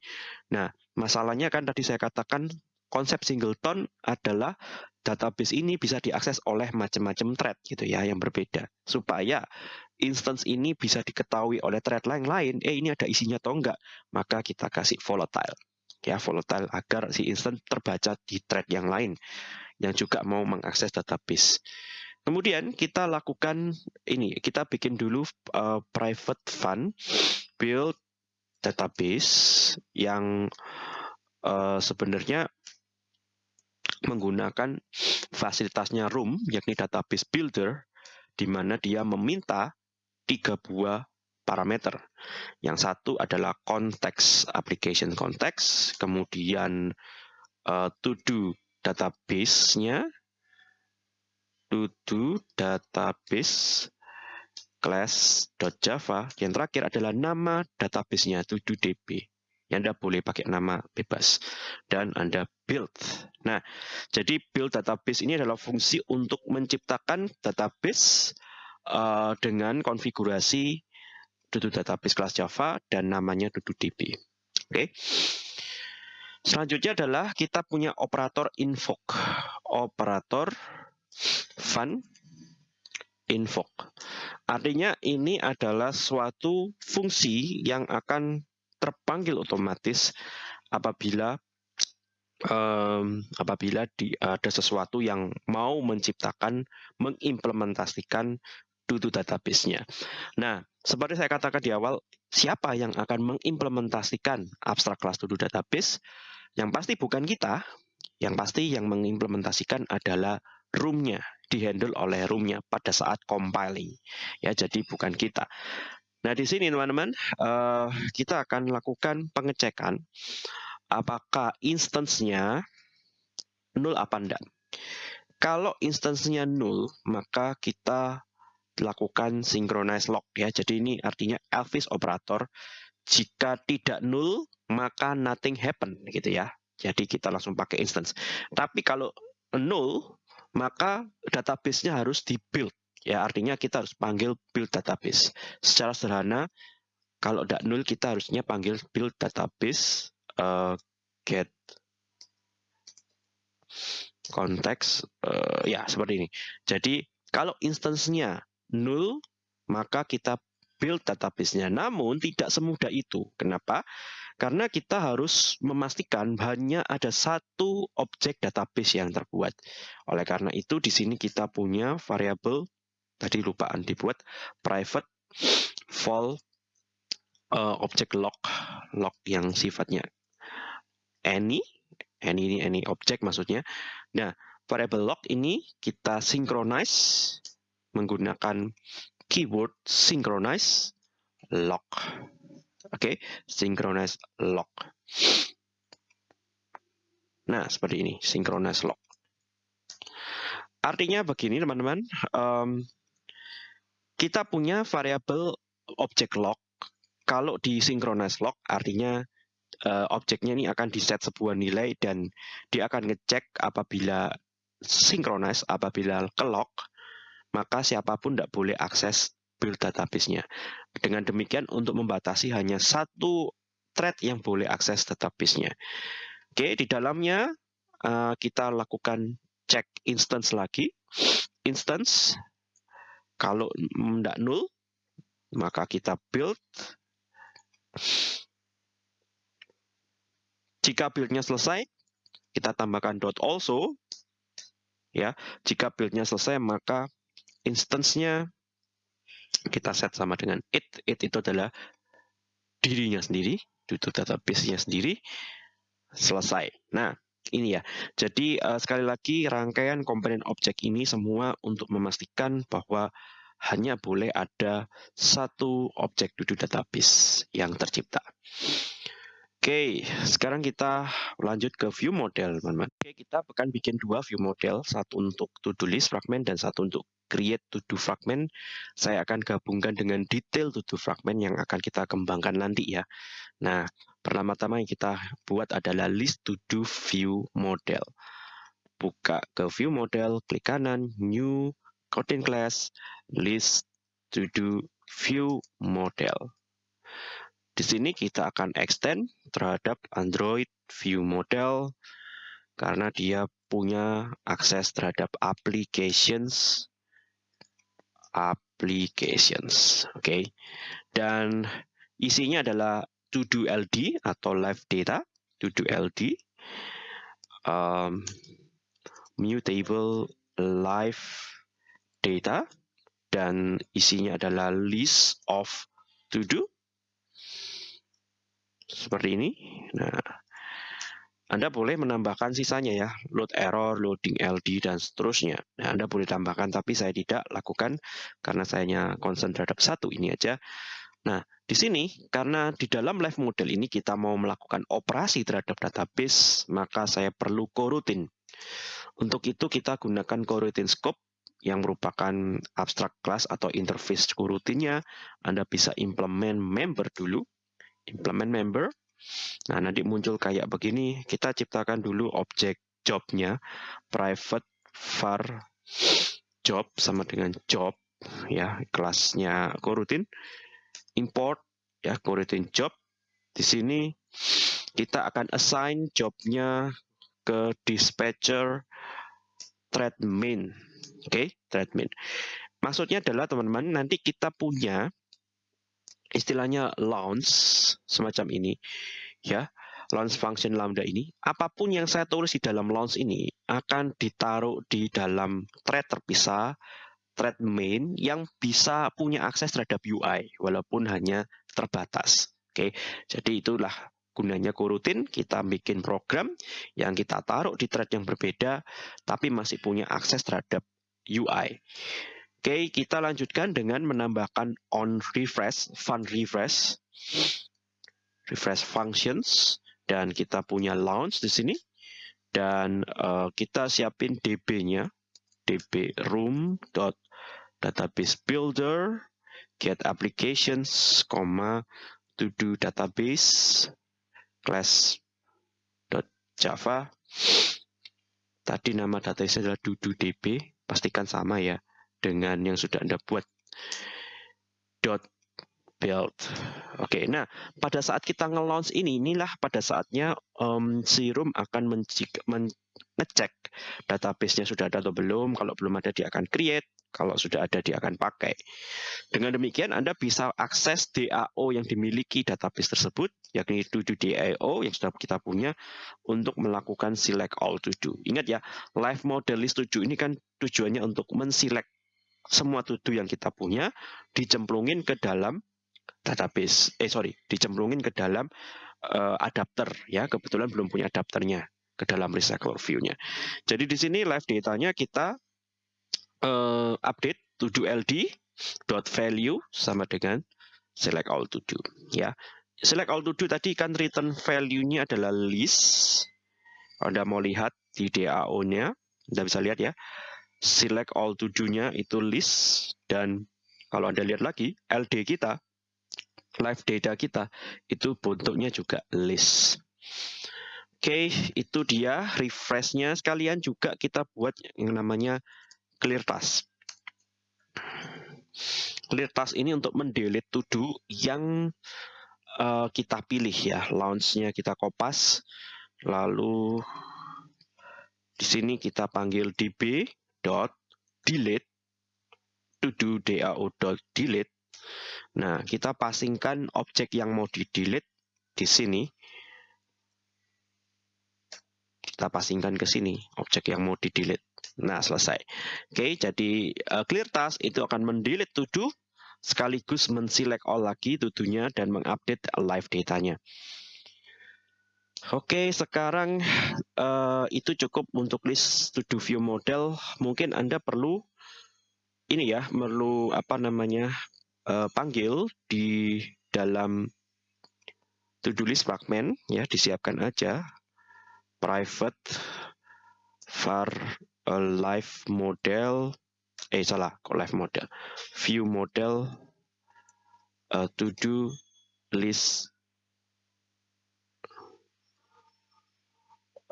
Nah masalahnya kan tadi saya katakan konsep singleton adalah database ini bisa diakses oleh macam-macam thread gitu ya yang berbeda. Supaya instance ini bisa diketahui oleh thread lain lain eh ini ada isinya atau enggak? Maka kita kasih volatile. Ya volatile agar si instance terbaca di thread yang lain yang juga mau mengakses database. Kemudian kita lakukan ini, kita bikin dulu uh, private fund build database yang uh, sebenarnya menggunakan fasilitasnya Room, yakni database builder, di mana dia meminta tiga buah parameter. Yang satu adalah konteks application context, kemudian uh, to do database-nya to database class.java yang terakhir adalah nama database-nya to db yang Anda boleh pakai nama bebas dan Anda build. Nah, jadi build database ini adalah fungsi untuk menciptakan database uh, dengan konfigurasi Dudu database kelas Java dan namanya DuduDB. Oke. Okay. Selanjutnya adalah kita punya operator invoke. Operator fun invoke. Artinya ini adalah suatu fungsi yang akan terpanggil otomatis apabila um, apabila di, ada sesuatu yang mau menciptakan, mengimplementasikan Dudu database-nya. Nah, seperti saya katakan di awal, siapa yang akan mengimplementasikan abstrak kelas Dudu database? Yang pasti bukan kita, yang pasti yang mengimplementasikan adalah room-nya, dihandle oleh room-nya pada saat compiling. Ya, jadi bukan kita. Nah, di sini teman-teman, uh, kita akan lakukan pengecekan apakah instance-nya null apa enggak. Kalau instance-nya null, maka kita lakukan synchronize log ya. Jadi ini artinya Elvis operator jika tidak null maka nothing happen gitu ya. Jadi kita langsung pakai instance. Tapi kalau null maka database-nya harus di-build. Ya, artinya kita harus panggil build database. Secara sederhana kalau tidak null kita harusnya panggil build database uh, get konteks uh, ya seperti ini. Jadi kalau instance-nya maka kita build database-nya. Namun tidak semudah itu. Kenapa? Karena kita harus memastikan hanya ada satu objek database yang terbuat. Oleh karena itu di sini kita punya variabel tadi lupaan dibuat private vol uh, objek log log yang sifatnya any any ini any objek maksudnya. Nah, variabel log ini kita synchronize menggunakan keyword synchronize lock. Oke, okay? synchronize lock. Nah, seperti ini, synchronize lock. Artinya begini, teman-teman. Um, kita punya variabel object lock. Kalau di synchronize lock, artinya uh, objeknya ini akan diset sebuah nilai dan dia akan ngecek apabila synchronize, apabila ke lock, maka siapa pun tidak boleh akses build database-nya. Dengan demikian untuk membatasi hanya satu thread yang boleh akses database-nya. Oke, di dalamnya uh, kita lakukan cek instance lagi. Instance, kalau tidak null, maka kita build. Jika build-nya selesai, kita tambahkan dot also. Ya, jika build-nya selesai, maka instance-nya kita set sama dengan it. It itu adalah dirinya sendiri, itu database-nya sendiri, selesai. Nah, ini ya. Jadi uh, sekali lagi rangkaian komponen objek ini semua untuk memastikan bahwa hanya boleh ada satu objek duduk database yang tercipta. Oke, sekarang kita lanjut ke view model, teman-teman. Oke, kita akan bikin dua view model, satu untuk to-do list fragment dan satu untuk create to-do fragment. Saya akan gabungkan dengan detail to-do fragment yang akan kita kembangkan nanti ya. Nah, pertama-tama yang kita buat adalah list to-do view model. Buka ke view model, klik kanan, new, content class, list to-do view model. Di sini kita akan extend terhadap Android View Model karena dia punya akses terhadap applications applications oke okay? dan isinya adalah to do LD atau live data to do LD um, mutable live data dan isinya adalah list of to do seperti ini. Nah, Anda boleh menambahkan sisanya ya, load error, loading LD, dan seterusnya. Nah, Anda boleh tambahkan, tapi saya tidak lakukan karena saya hanya concern terhadap satu ini aja. Nah, di sini, karena di dalam live model ini kita mau melakukan operasi terhadap database, maka saya perlu coroutine. Untuk itu kita gunakan coroutine scope yang merupakan abstract class atau interface coroutine-nya. Anda bisa implement member dulu implement member. Nah, nanti muncul kayak begini. Kita ciptakan dulu objek jobnya private var job sama dengan job ya kelasnya coroutine import ya coroutine job. Di sini kita akan assign jobnya ke dispatcher thread main oke okay? thread main maksudnya adalah teman-teman nanti kita punya istilahnya launch semacam ini ya. Launch function lambda ini. Apa pun yang saya tulis di dalam launch ini akan ditaruh di dalam thread terpisah thread main yang bisa punya akses terhadap UI walaupun hanya terbatas. Oke jadi itulah gunanya coroutine kita bikin program yang kita taruh di thread yang berbeda tapi masih punya akses terhadap UI Oke, kita lanjutkan dengan menambahkan on refresh, fun refresh, refresh functions, dan kita punya launch di sini. Dan uh, kita siapin DB-nya, db room dot database builder get applications, comma to do database class java. Tadi nama database adalah dududb, pastikan sama ya dengan yang sudah Anda buat. Dot build. Oke, nah pada saat kita nge-launch ini, inilah pada saatnya um, si akan mengecek database-nya sudah ada atau belum. Kalau belum ada, dia akan create. Kalau sudah ada, dia akan pakai. Dengan demikian, Anda bisa akses DAO yang dimiliki database tersebut, yakni to DAO yang sudah kita punya, untuk melakukan select all to. Ingat ya, live model list to do ini kan tujuannya untuk menselect semua tutu yang kita punya dicemplungin ke dalam database eh sorry dicemplungin ke dalam uh, adapter ya kebetulan belum punya adapternya ke dalam recycle view-nya. Jadi di sini live datanya kita uh, update to do ld dot value sama dengan select all do ya. Select all do tadi kan return value-nya adalah list. Anda mau lihat di DAO-nya, Anda bisa lihat ya select all to do-nya itu list dan kalau Anda lihat lagi LD kita live data kita itu bentuknya juga list. Oke, okay, itu dia refresh-nya sekalian juga kita buat yang namanya clear task. Clear task ini untuk mendelete to do yang uh, kita pilih ya. Launch-nya kita kopas. Lalu di sini kita panggil db dot delete to do dao dot delete. Nah, kita pasingkan objek yang mau di delete di sini. Kita pasingkan ke sini objek yang mau di delete. Nah, selesai. Oke, jadi uh, clear task itu akan mendelete to sekaligus menselect all lagi tudunya dan mengupdate live datanya. Oke, sekarang uh, itu cukup untuk list to view model. Mungkin Anda perlu ini ya, perlu apa namanya uh, panggil di dalam to-do list fragment ya disiapkan aja. Private var a live model eh salah kok live model? View model uh, to do list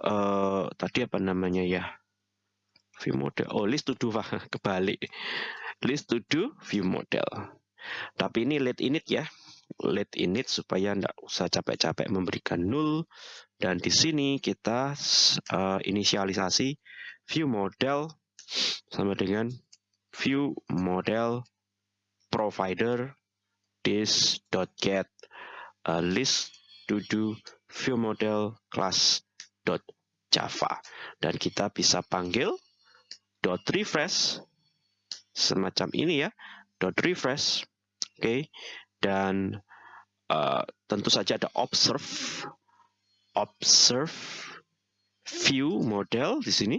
uh, tadi apa namanya ya? View model. Oh list to do kebalik. List to do view model tapi ini let init ya. Let init supaya tidak usah capek-capek memberikan null. Dan di sini kita uh, inisialisasi view model sama dengan view model provider this.get uh, list to do view model class dot java dan kita bisa panggil dot refresh semacam ini ya. Dot refresh okay. dan uh, tentu saja ada observe observe view model di sini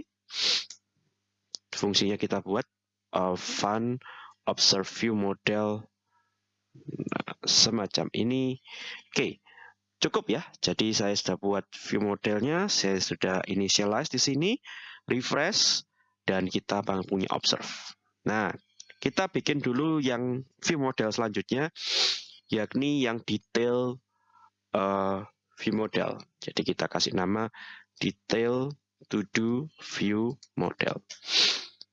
fungsinya kita buat uh, fun observe view model semacam ini. Oke, cukup ya. Jadi saya sudah buat view modelnya, saya sudah initialize di sini, refresh, dan kita punya observe. Nah, kita bikin dulu yang view model selanjutnya, yakni yang detail uh, view model. Jadi kita kasih nama detail to do view model.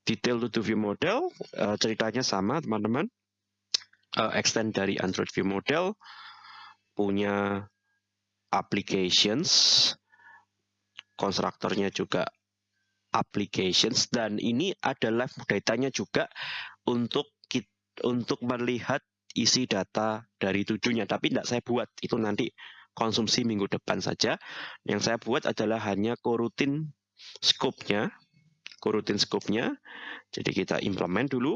Detail to do view model uh, ceritanya sama teman-teman uh, extend dari Android View Model punya applications konstruktornya juga applications dan ini ada live datanya juga untuk untuk melihat isi data dari tujuhnya. Tapi tidak saya buat itu nanti konsumsi minggu depan saja. Yang saya buat adalah hanya korutin scope-nya korutin scope-nya. Jadi kita implement dulu.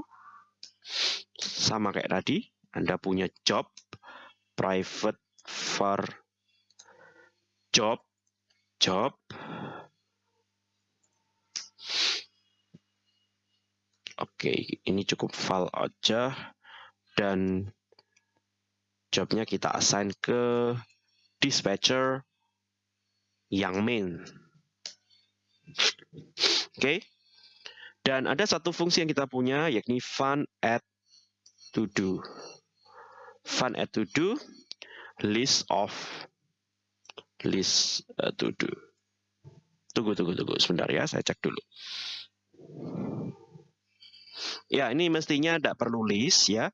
Sama kayak tadi, Anda punya job, private var job, job, Oke, ini cukup file aja dan jobnya kita assign ke dispatcher yang main. Oke, dan ada satu fungsi yang kita punya yakni fun add to do. Fun add to do list of list uh, to do. Tunggu tunggu tunggu sebentar ya, saya cek dulu. Ya, ini mestinya tidak perlu list ya.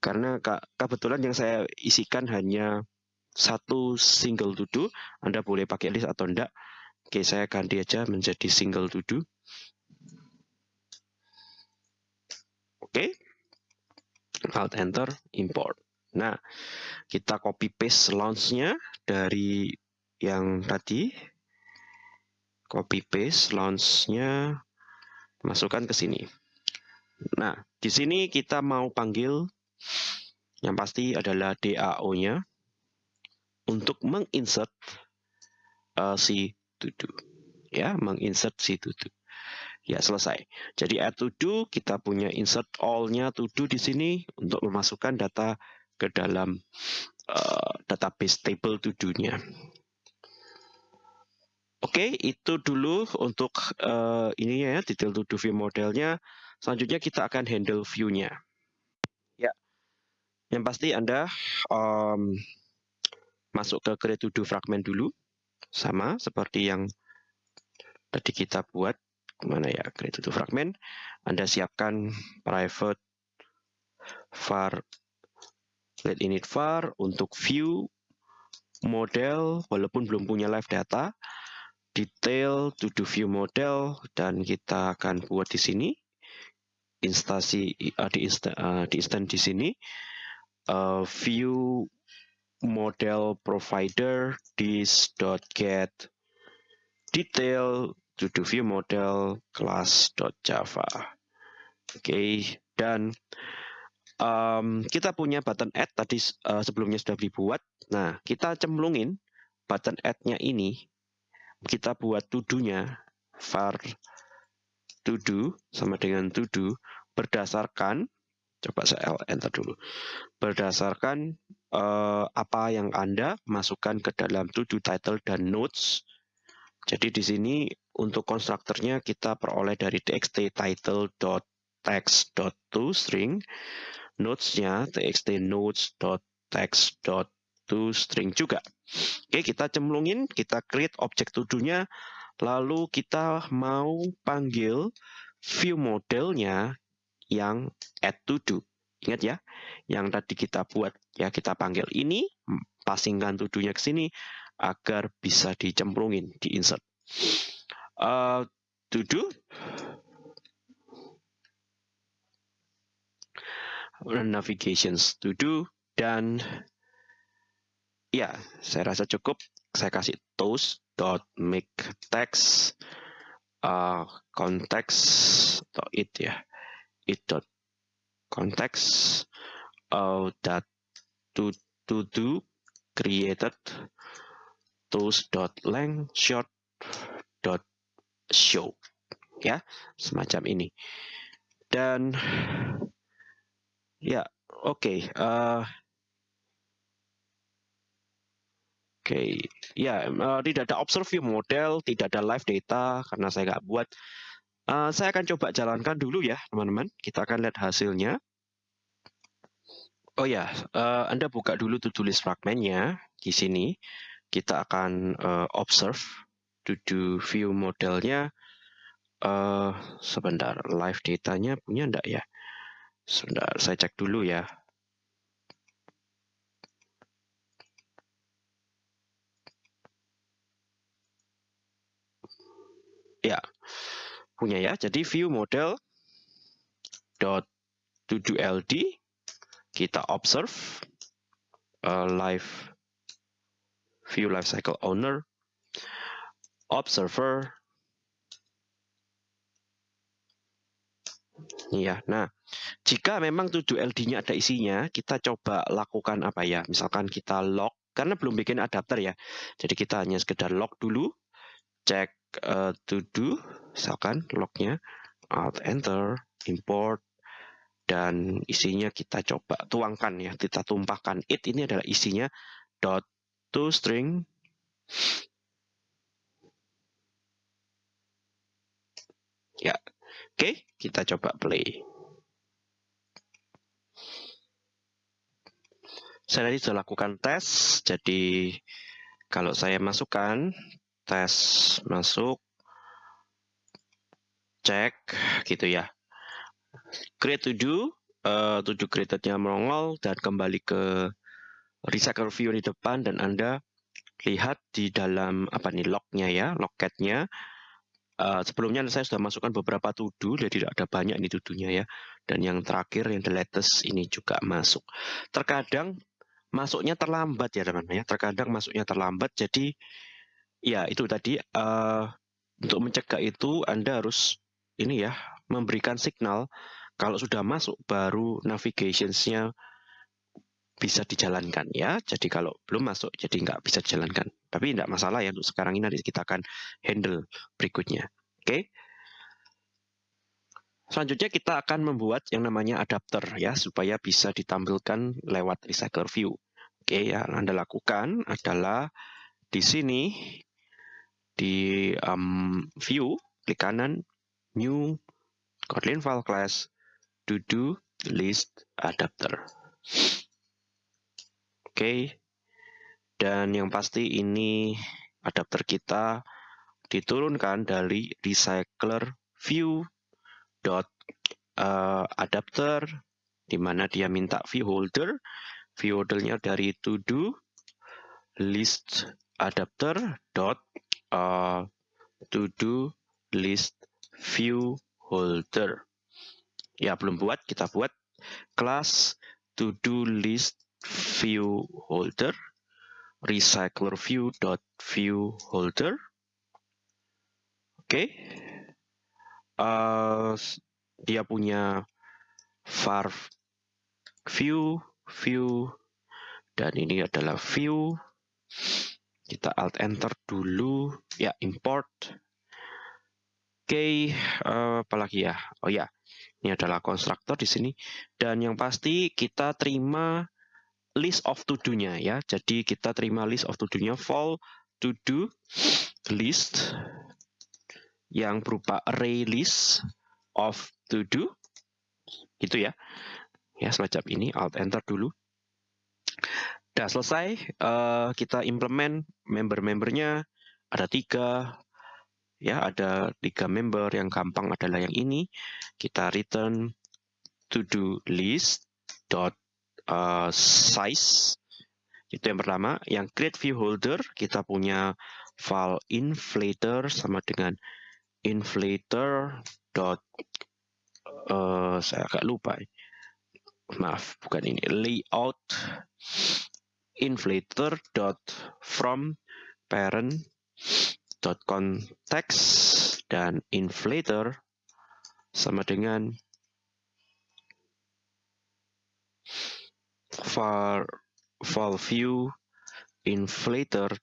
Karena kebetulan yang saya isikan hanya satu single to. Anda boleh pakai list atau tidak. Oke, saya ganti aja menjadi single to do. Oke. Alt enter import. Nah, kita copy paste launch-nya dari yang tadi. Copy paste launch-nya masukkan ke sini. Nah, di sini kita mau panggil yang pasti adalah DAO-nya untuk menginsert uh, si do. Ya, menginsert si do. Ya, selesai. Jadi add to do, kita punya insert all-nya to do di sini untuk memasukkan data ke dalam uh, database table to do-nya. Oke, itu dulu untuk uh, ini ya, detail to do view modelnya. Selanjutnya kita akan handle view-nya. Ya, yang pasti Anda um, masuk ke create to do fragment dulu. Sama seperti yang tadi kita buat. Mana ya? Create to fragment. Anda siapkan private var let init var untuk view model walaupun belum punya live data. Detail to do view model dan kita akan buat di sini instansi uh, di, insta, uh, di instant di sini uh, view model provider this.get detail to do view model class.java. Oke, okay. dan um, kita punya button add tadi uh, sebelumnya sudah dibuat. Nah, kita cemplungin button add-nya ini, kita buat tudunya var to do sama dengan to do berdasarkan coba saya enter dulu berdasarkan uh, apa yang Anda masukkan ke dalam to do title dan notes. Jadi di sini untuk konstruktornya kita peroleh dari txt title.text.toString, notesnya txt notes.text.toString juga. Oke, kita cemplungin, kita create objek to-do-nya, lalu kita mau panggil view modelnya yang add to do. Ingat ya, yang tadi kita buat ya kita panggil ini, pasingkan tuduhnya ke sini agar bisa dicemplungin, diinsert. Uh, to do navigations to do dan ya saya rasa cukup saya kasih toast dot make text uh, context atau it ya. It dot context uh, that to to do created tools dot length short dot show ya. Semacam ini. Dan ya oke okay, uh, oke okay. ya uh, tidak ada observe view model tidak ada live data karena saya nggak buat Uh, saya akan coba jalankan dulu ya, teman-teman. Kita akan lihat hasilnya. Oh ya, uh, Anda buka dulu to-do list fragmentnya di sini. Kita akan uh, observe to-do view modelnya. Uh, sebentar, live datanya punya enggak ya? Sebentar, saya cek dulu ya. Ya, punya ya. Jadi view model dot to do ld kita observe uh, live view lifecycle owner observer. Ya nah jika memang to do ld-nya ada isinya kita coba lakukan apa ya? Misalkan kita log karena belum bikin adapter ya. Jadi kita hanya sekedar log dulu cek uh, to do misalkan lognya alt enter import dan isinya kita coba tuangkan ya kita tumpahkan. It ini adalah isinya dot to string. Ya oke kita coba play. Saya tadi sudah lakukan tes jadi kalau saya masukkan tes masuk cek gitu ya. Create to do uh, to do created-nya melongol dan kembali ke recycle view di depan dan Anda lihat di dalam apa nih lognya ya logcatnya uh, sebelumnya saya sudah masukkan beberapa do jadi tidak ada banyak ini tudunya ya. Dan yang terakhir yang the latest ini juga masuk. Terkadang masuknya terlambat ya teman-teman ya. Terkadang masuknya terlambat jadi Ya, itu tadi uh, untuk mencegah itu Anda harus ini ya memberikan signal kalau sudah masuk baru navigationsnya bisa dijalankan ya. Jadi kalau belum masuk jadi nggak bisa dijalankan. Tapi tidak masalah ya untuk sekarang ini nanti kita akan handle berikutnya. Oke. Okay? Selanjutnya kita akan membuat yang namanya adapter ya supaya bisa ditampilkan lewat recycler view. Oke, yang Anda lakukan adalah di sini di um, view, klik kanan, new, Kotlin file class, to do list adapter. Oke, okay. dan yang pasti ini adapter kita diturunkan dari recycler view dot uh, adapter di mana dia minta view holder view holdernya dari to do list adapter dot uh, to do list view holder. Ya, belum buat, kita buat kelas to do list view holder recycler view dot view holder. Oke. Okay. Uh, dia punya var view view dan ini adalah view kita alt enter dulu ya import oke okay, uh, eh, apalagi ya oh ya ini adalah konstruktor di sini dan yang pasti kita terima list of to do-nya ya. Jadi kita terima list of to do-nya fall to do list yang berupa array list of to do gitu ya. Ya, semacam ini alt enter dulu. Udah selesai, uh, kita implement member-membernya. Ada tiga, ya ada tiga member yang gampang adalah yang ini. Kita return to do list dot uh, size. Itu yang pertama. Yang create view holder kita punya file inflator sama dengan inflator dot uh, saya agak lupa. Maaf bukan ini. Layout inflator dot from parent dot context dan inflator sama dengan var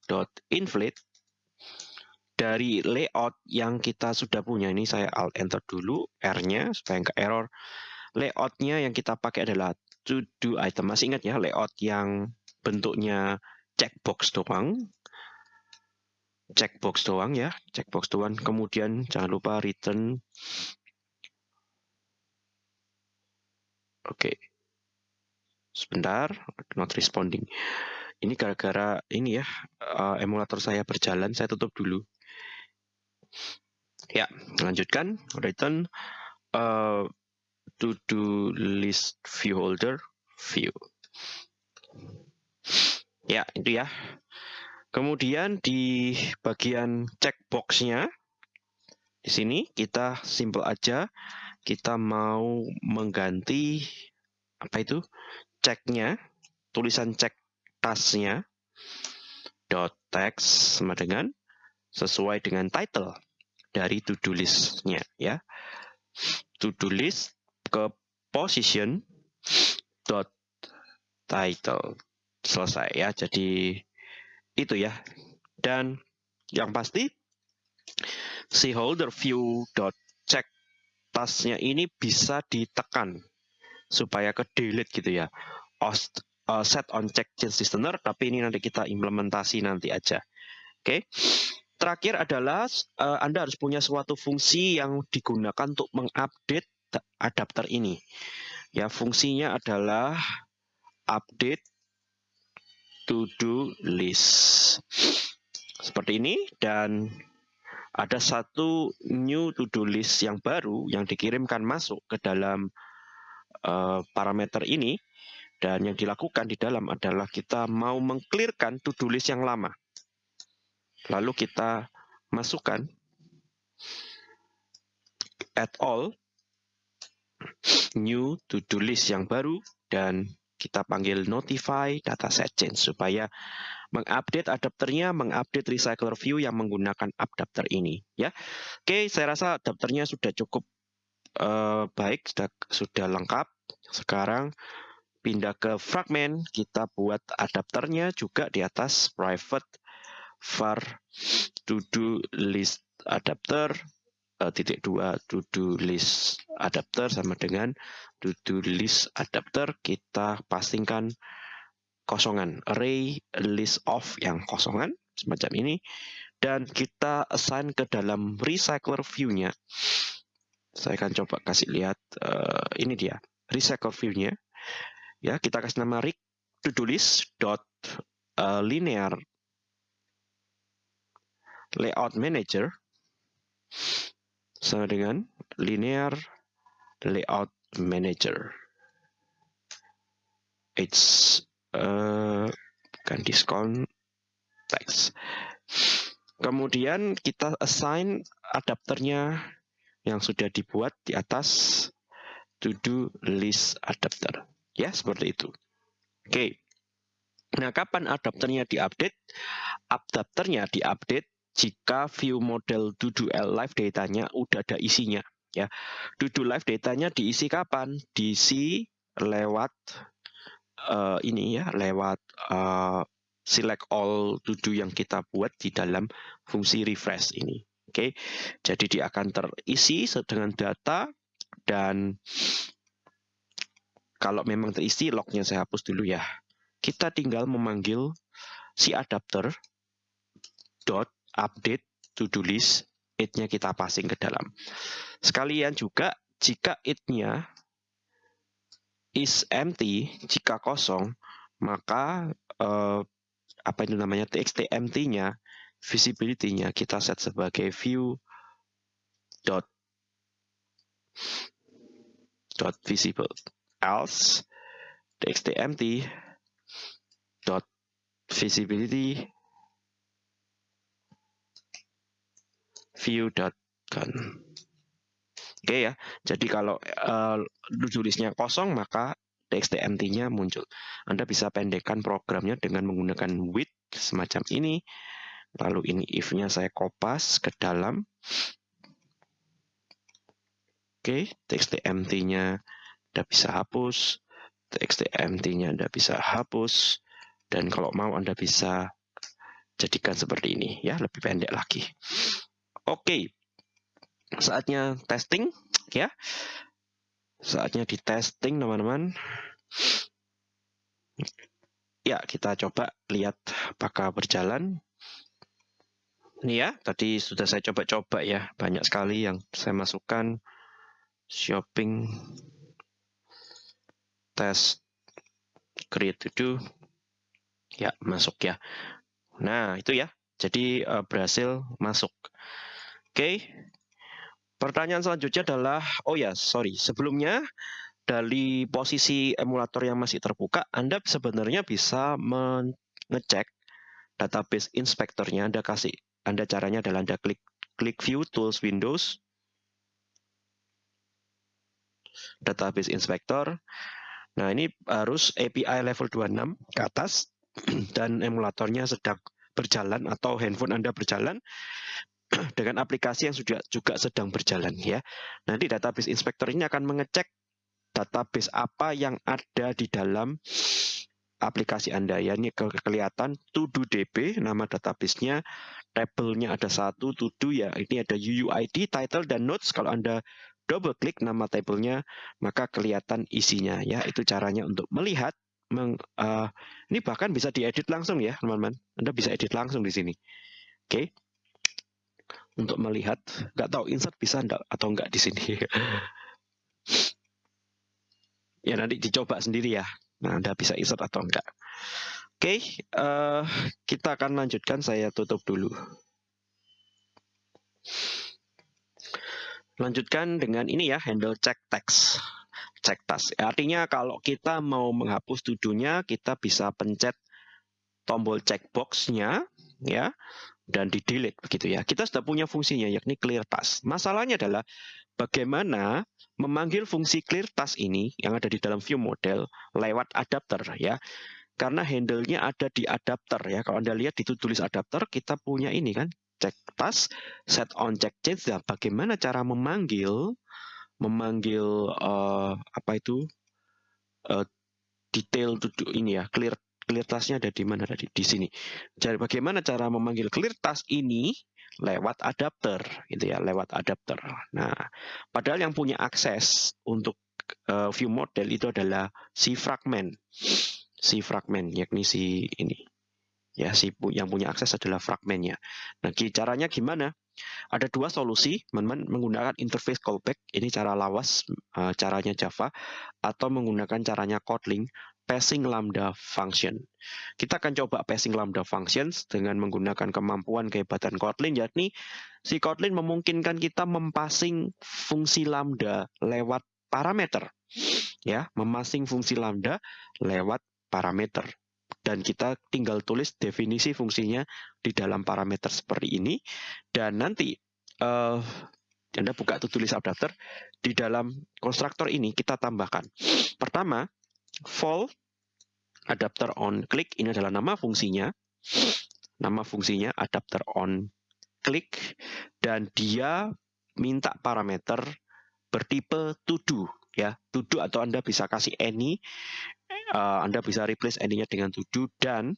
dot inflate dari layout yang kita sudah punya. Ini saya alt enter dulu R-nya supaya nggak error. Layoutnya yang kita pakai adalah to do item. Masih ingat ya layout yang bentuknya checkbox doang checkbox doang ya checkbox doang kemudian jangan lupa return oke okay. sebentar not responding ini gara-gara ini ya uh, emulator saya berjalan saya tutup dulu Ya, lanjutkan. Return uh, to do list view holder view. Ya, itu ya. Kemudian di bagian checkboxnya di sini kita simple aja kita mau mengganti apa itu ceknya tulisan cek tasnya dot text sama dengan sesuai dengan title dari to-do list-nya ya. To-do list ke position dot title selesai ya. Jadi itu ya. Dan yang pasti si holder view dot check tasnya ini bisa ditekan supaya ke delete gitu ya. Ost, uh, set on check change listener tapi ini nanti kita implementasi nanti aja. Oke. Okay? Terakhir adalah uh, Anda harus punya suatu fungsi yang digunakan untuk mengupdate adapter ini. Ya, fungsinya adalah update to do list. Seperti ini dan ada satu new to do list yang baru yang dikirimkan masuk ke dalam uh, parameter ini dan yang dilakukan di dalam adalah kita mau mengclearkan to do list yang lama. Lalu kita masukkan add all new to do list yang baru dan kita panggil notify dataset change supaya mengupdate adapternya, mengupdate recycler view yang menggunakan adapter ini ya. Oke, saya rasa adapternya sudah cukup uh, baik, sudah sudah lengkap. Sekarang pindah ke fragment, kita buat adapternya juga di atas private var to do list adapter uh, titik dua to do list adapter sama dengan to do list adapter kita pasingkan kosongan. Array list of yang kosongan semacam ini. Dan kita assign ke dalam recycler view-nya. Saya akan coba kasih lihat uh, ini dia recycler view-nya. Ya kita kasih nama rig to do list dot uh, linear layout manager sama dengan linear layout manager. It's uh, bukan diskon text. Kemudian kita assign adapternya yang sudah dibuat di atas to do list adapter. Ya, seperti itu. Oke. Nah, kapan adapternya diupdate? Adapternya diupdate jika view model Dudu L live datanya udah ada isinya ya. Dudu live datanya diisi kapan? Diisi lewat uh, ini ya, lewat uh, select all Dudu yang kita buat di dalam fungsi refresh ini. Oke. Okay? Jadi dia akan terisi dengan data dan kalau memang terisi lognya saya hapus dulu ya. Kita tinggal memanggil si adapter dot update to do list it-nya kita passing ke dalam. Sekalian juga jika it-nya is empty, jika kosong, maka uh, apa itu namanya txt empty-nya, visibility-nya kita set sebagai view dot dot visible else txt empty dot visibility view.con. Oke ya, jadi kalau uh, tulisnya kosong maka txt empty-nya muncul. Anda bisa pendekkan programnya dengan menggunakan with semacam ini. Lalu ini if-nya saya kopas ke dalam. Oke, txt empty-nya Anda bisa hapus. txt empty-nya Anda bisa hapus. Dan kalau mau Anda bisa jadikan seperti ini ya, lebih pendek lagi. Oke, saatnya testing ya. Saatnya di testing teman-teman. Ya, kita coba lihat apakah berjalan. Ini ya, tadi sudah saya coba-coba ya. Banyak sekali yang saya masukkan. Shopping, test, create to do. Ya, masuk ya. Nah, itu ya. Jadi uh, berhasil masuk. Oke. Pertanyaan selanjutnya adalah, oh ya, sorry, sebelumnya dari posisi emulator yang masih terbuka, Anda sebenarnya bisa mengecek database inspektornya. Anda kasih, Anda caranya adalah Anda klik klik View Tools Windows, Database Inspector. Nah, ini harus API level 26 ke atas dan emulatornya sedang berjalan atau handphone Anda berjalan dengan aplikasi yang sudah juga sedang berjalan ya. Nanti database inspector ini akan mengecek database apa yang ada di dalam aplikasi Anda ya. Ini ke kelihatan todo DB nama databasenya, tabelnya ada satu todo ya. Ini ada UUID, title dan notes. Kalau Anda double klik nama tabelnya maka kelihatan isinya ya. Itu caranya untuk melihat meng, uh, ini bahkan bisa diedit langsung ya, teman-teman. Anda bisa edit langsung di sini. Oke. Okay untuk melihat. Nggak tahu insert bisa enggak atau enggak di sini. ya nanti dicoba sendiri ya. Nah, Anda bisa insert atau enggak. Oke, okay, uh, eh, kita akan lanjutkan. Saya tutup dulu. Lanjutkan dengan ini ya, handle check text. Check task. Artinya kalau kita mau menghapus tuduhnya, kita bisa pencet tombol checkbox-nya ya dan di delete begitu ya. Kita sudah punya fungsinya yakni clear task. Masalahnya adalah bagaimana memanggil fungsi clear task ini yang ada di dalam view model lewat adapter ya. Karena handle-nya ada di adapter ya. Kalau Anda lihat di tulis adapter kita punya ini kan check task, set on check change. Dan bagaimana cara memanggil memanggil uh, apa itu uh, detail to ini ya clear clear task-nya ada di mana tadi? Di sini. Jadi bagaimana cara memanggil clear task ini lewat adapter gitu ya, lewat adapter. Nah, padahal yang punya akses untuk uh, view model itu adalah si fragment. Si fragment yakni si ini. Ya, si yang punya akses adalah fragmentnya. Nah, caranya gimana? Ada dua solusi, teman-teman menggunakan interface callback, ini cara lawas, uh, caranya Java, atau menggunakan caranya Kotlin, passing lambda function. Kita akan coba passing lambda functions dengan menggunakan kemampuan kehebatan Kotlin, yakni si Kotlin memungkinkan kita mempassing fungsi lambda lewat parameter. Ya, memasing fungsi lambda lewat parameter. Dan kita tinggal tulis definisi fungsinya di dalam parameter seperti ini. Dan nanti uh, Anda buka tulis adapter, di dalam konstruktor ini kita tambahkan. Pertama, Vol adapter on click ini adalah nama fungsinya. Nama fungsinya adapter on click dan dia minta parameter bertipe to ya. To atau Anda bisa kasih any uh, Anda bisa replace any-nya dengan to dan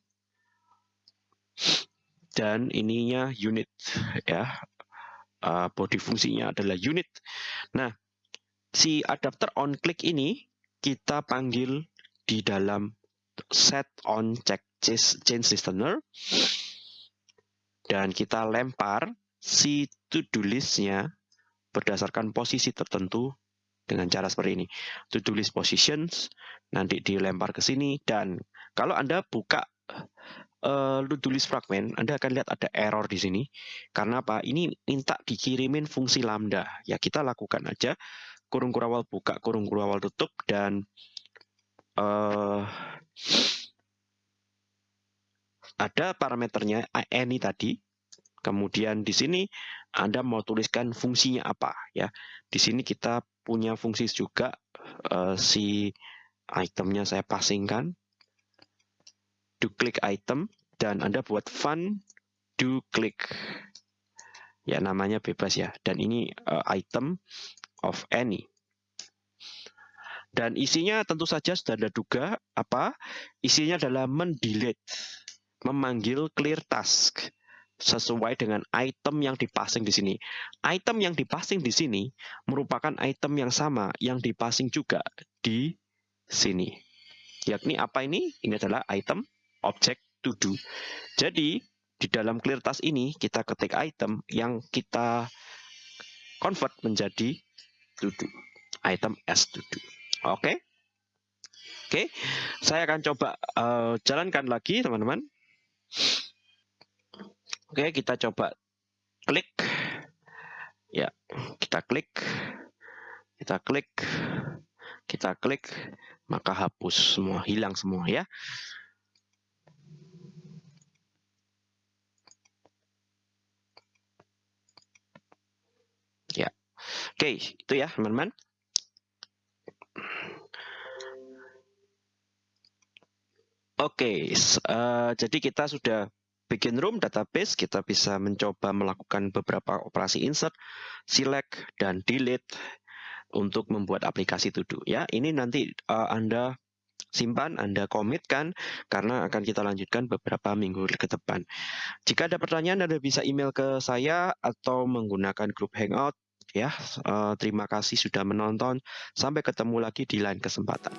dan ininya unit ya. Uh, body fungsinya adalah unit. Nah, si adapter on click ini kita panggil di dalam set on check change listener dan kita lempar si to-do list-nya berdasarkan posisi tertentu dengan cara seperti ini. To-do list positions nanti dilempar ke sini dan kalau Anda buka uh, to-do list fragment, Anda akan lihat ada error di sini. Karena apa? Ini minta dikirimin fungsi lambda. Ya kita lakukan aja kurung kurawal buka, kurung kurawal tutup dan uh, ada parameternya any tadi Kemudian di sini Anda mau tuliskan fungsinya apa ya. Di sini kita punya fungsi juga uh, si itemnya saya pasingkan. Do click item dan Anda buat fun do click. Ya namanya bebas ya. Dan ini uh, item of any. Dan isinya tentu saja sudah ada duga apa? Isinya adalah mendelete, memanggil clear task sesuai dengan item yang dipasing di sini. Item yang dipasing di sini merupakan item yang sama yang dipasing juga di sini. Yakni apa ini? Ini adalah item object to do. Jadi di dalam clear task ini kita ketik item yang kita convert menjadi to do. Item as to do. Oke. Okay? Oke, okay. saya akan coba uh, jalankan lagi teman-teman. Oke, kita coba klik. Ya, kita klik. Kita klik. Kita klik, maka hapus semua, hilang semua ya. Ya. Oke, itu ya, teman-teman. Oke, uh, jadi kita sudah bikin room database, kita bisa mencoba melakukan beberapa operasi insert, select, dan delete untuk membuat aplikasi to do. Ya, ini nanti uh, Anda simpan, Anda komitkan karena akan kita lanjutkan beberapa minggu ke depan. Jika ada pertanyaan, Anda bisa email ke saya atau menggunakan grup Hangout. Ya, uh, terima kasih sudah menonton. Sampai ketemu lagi di lain kesempatan.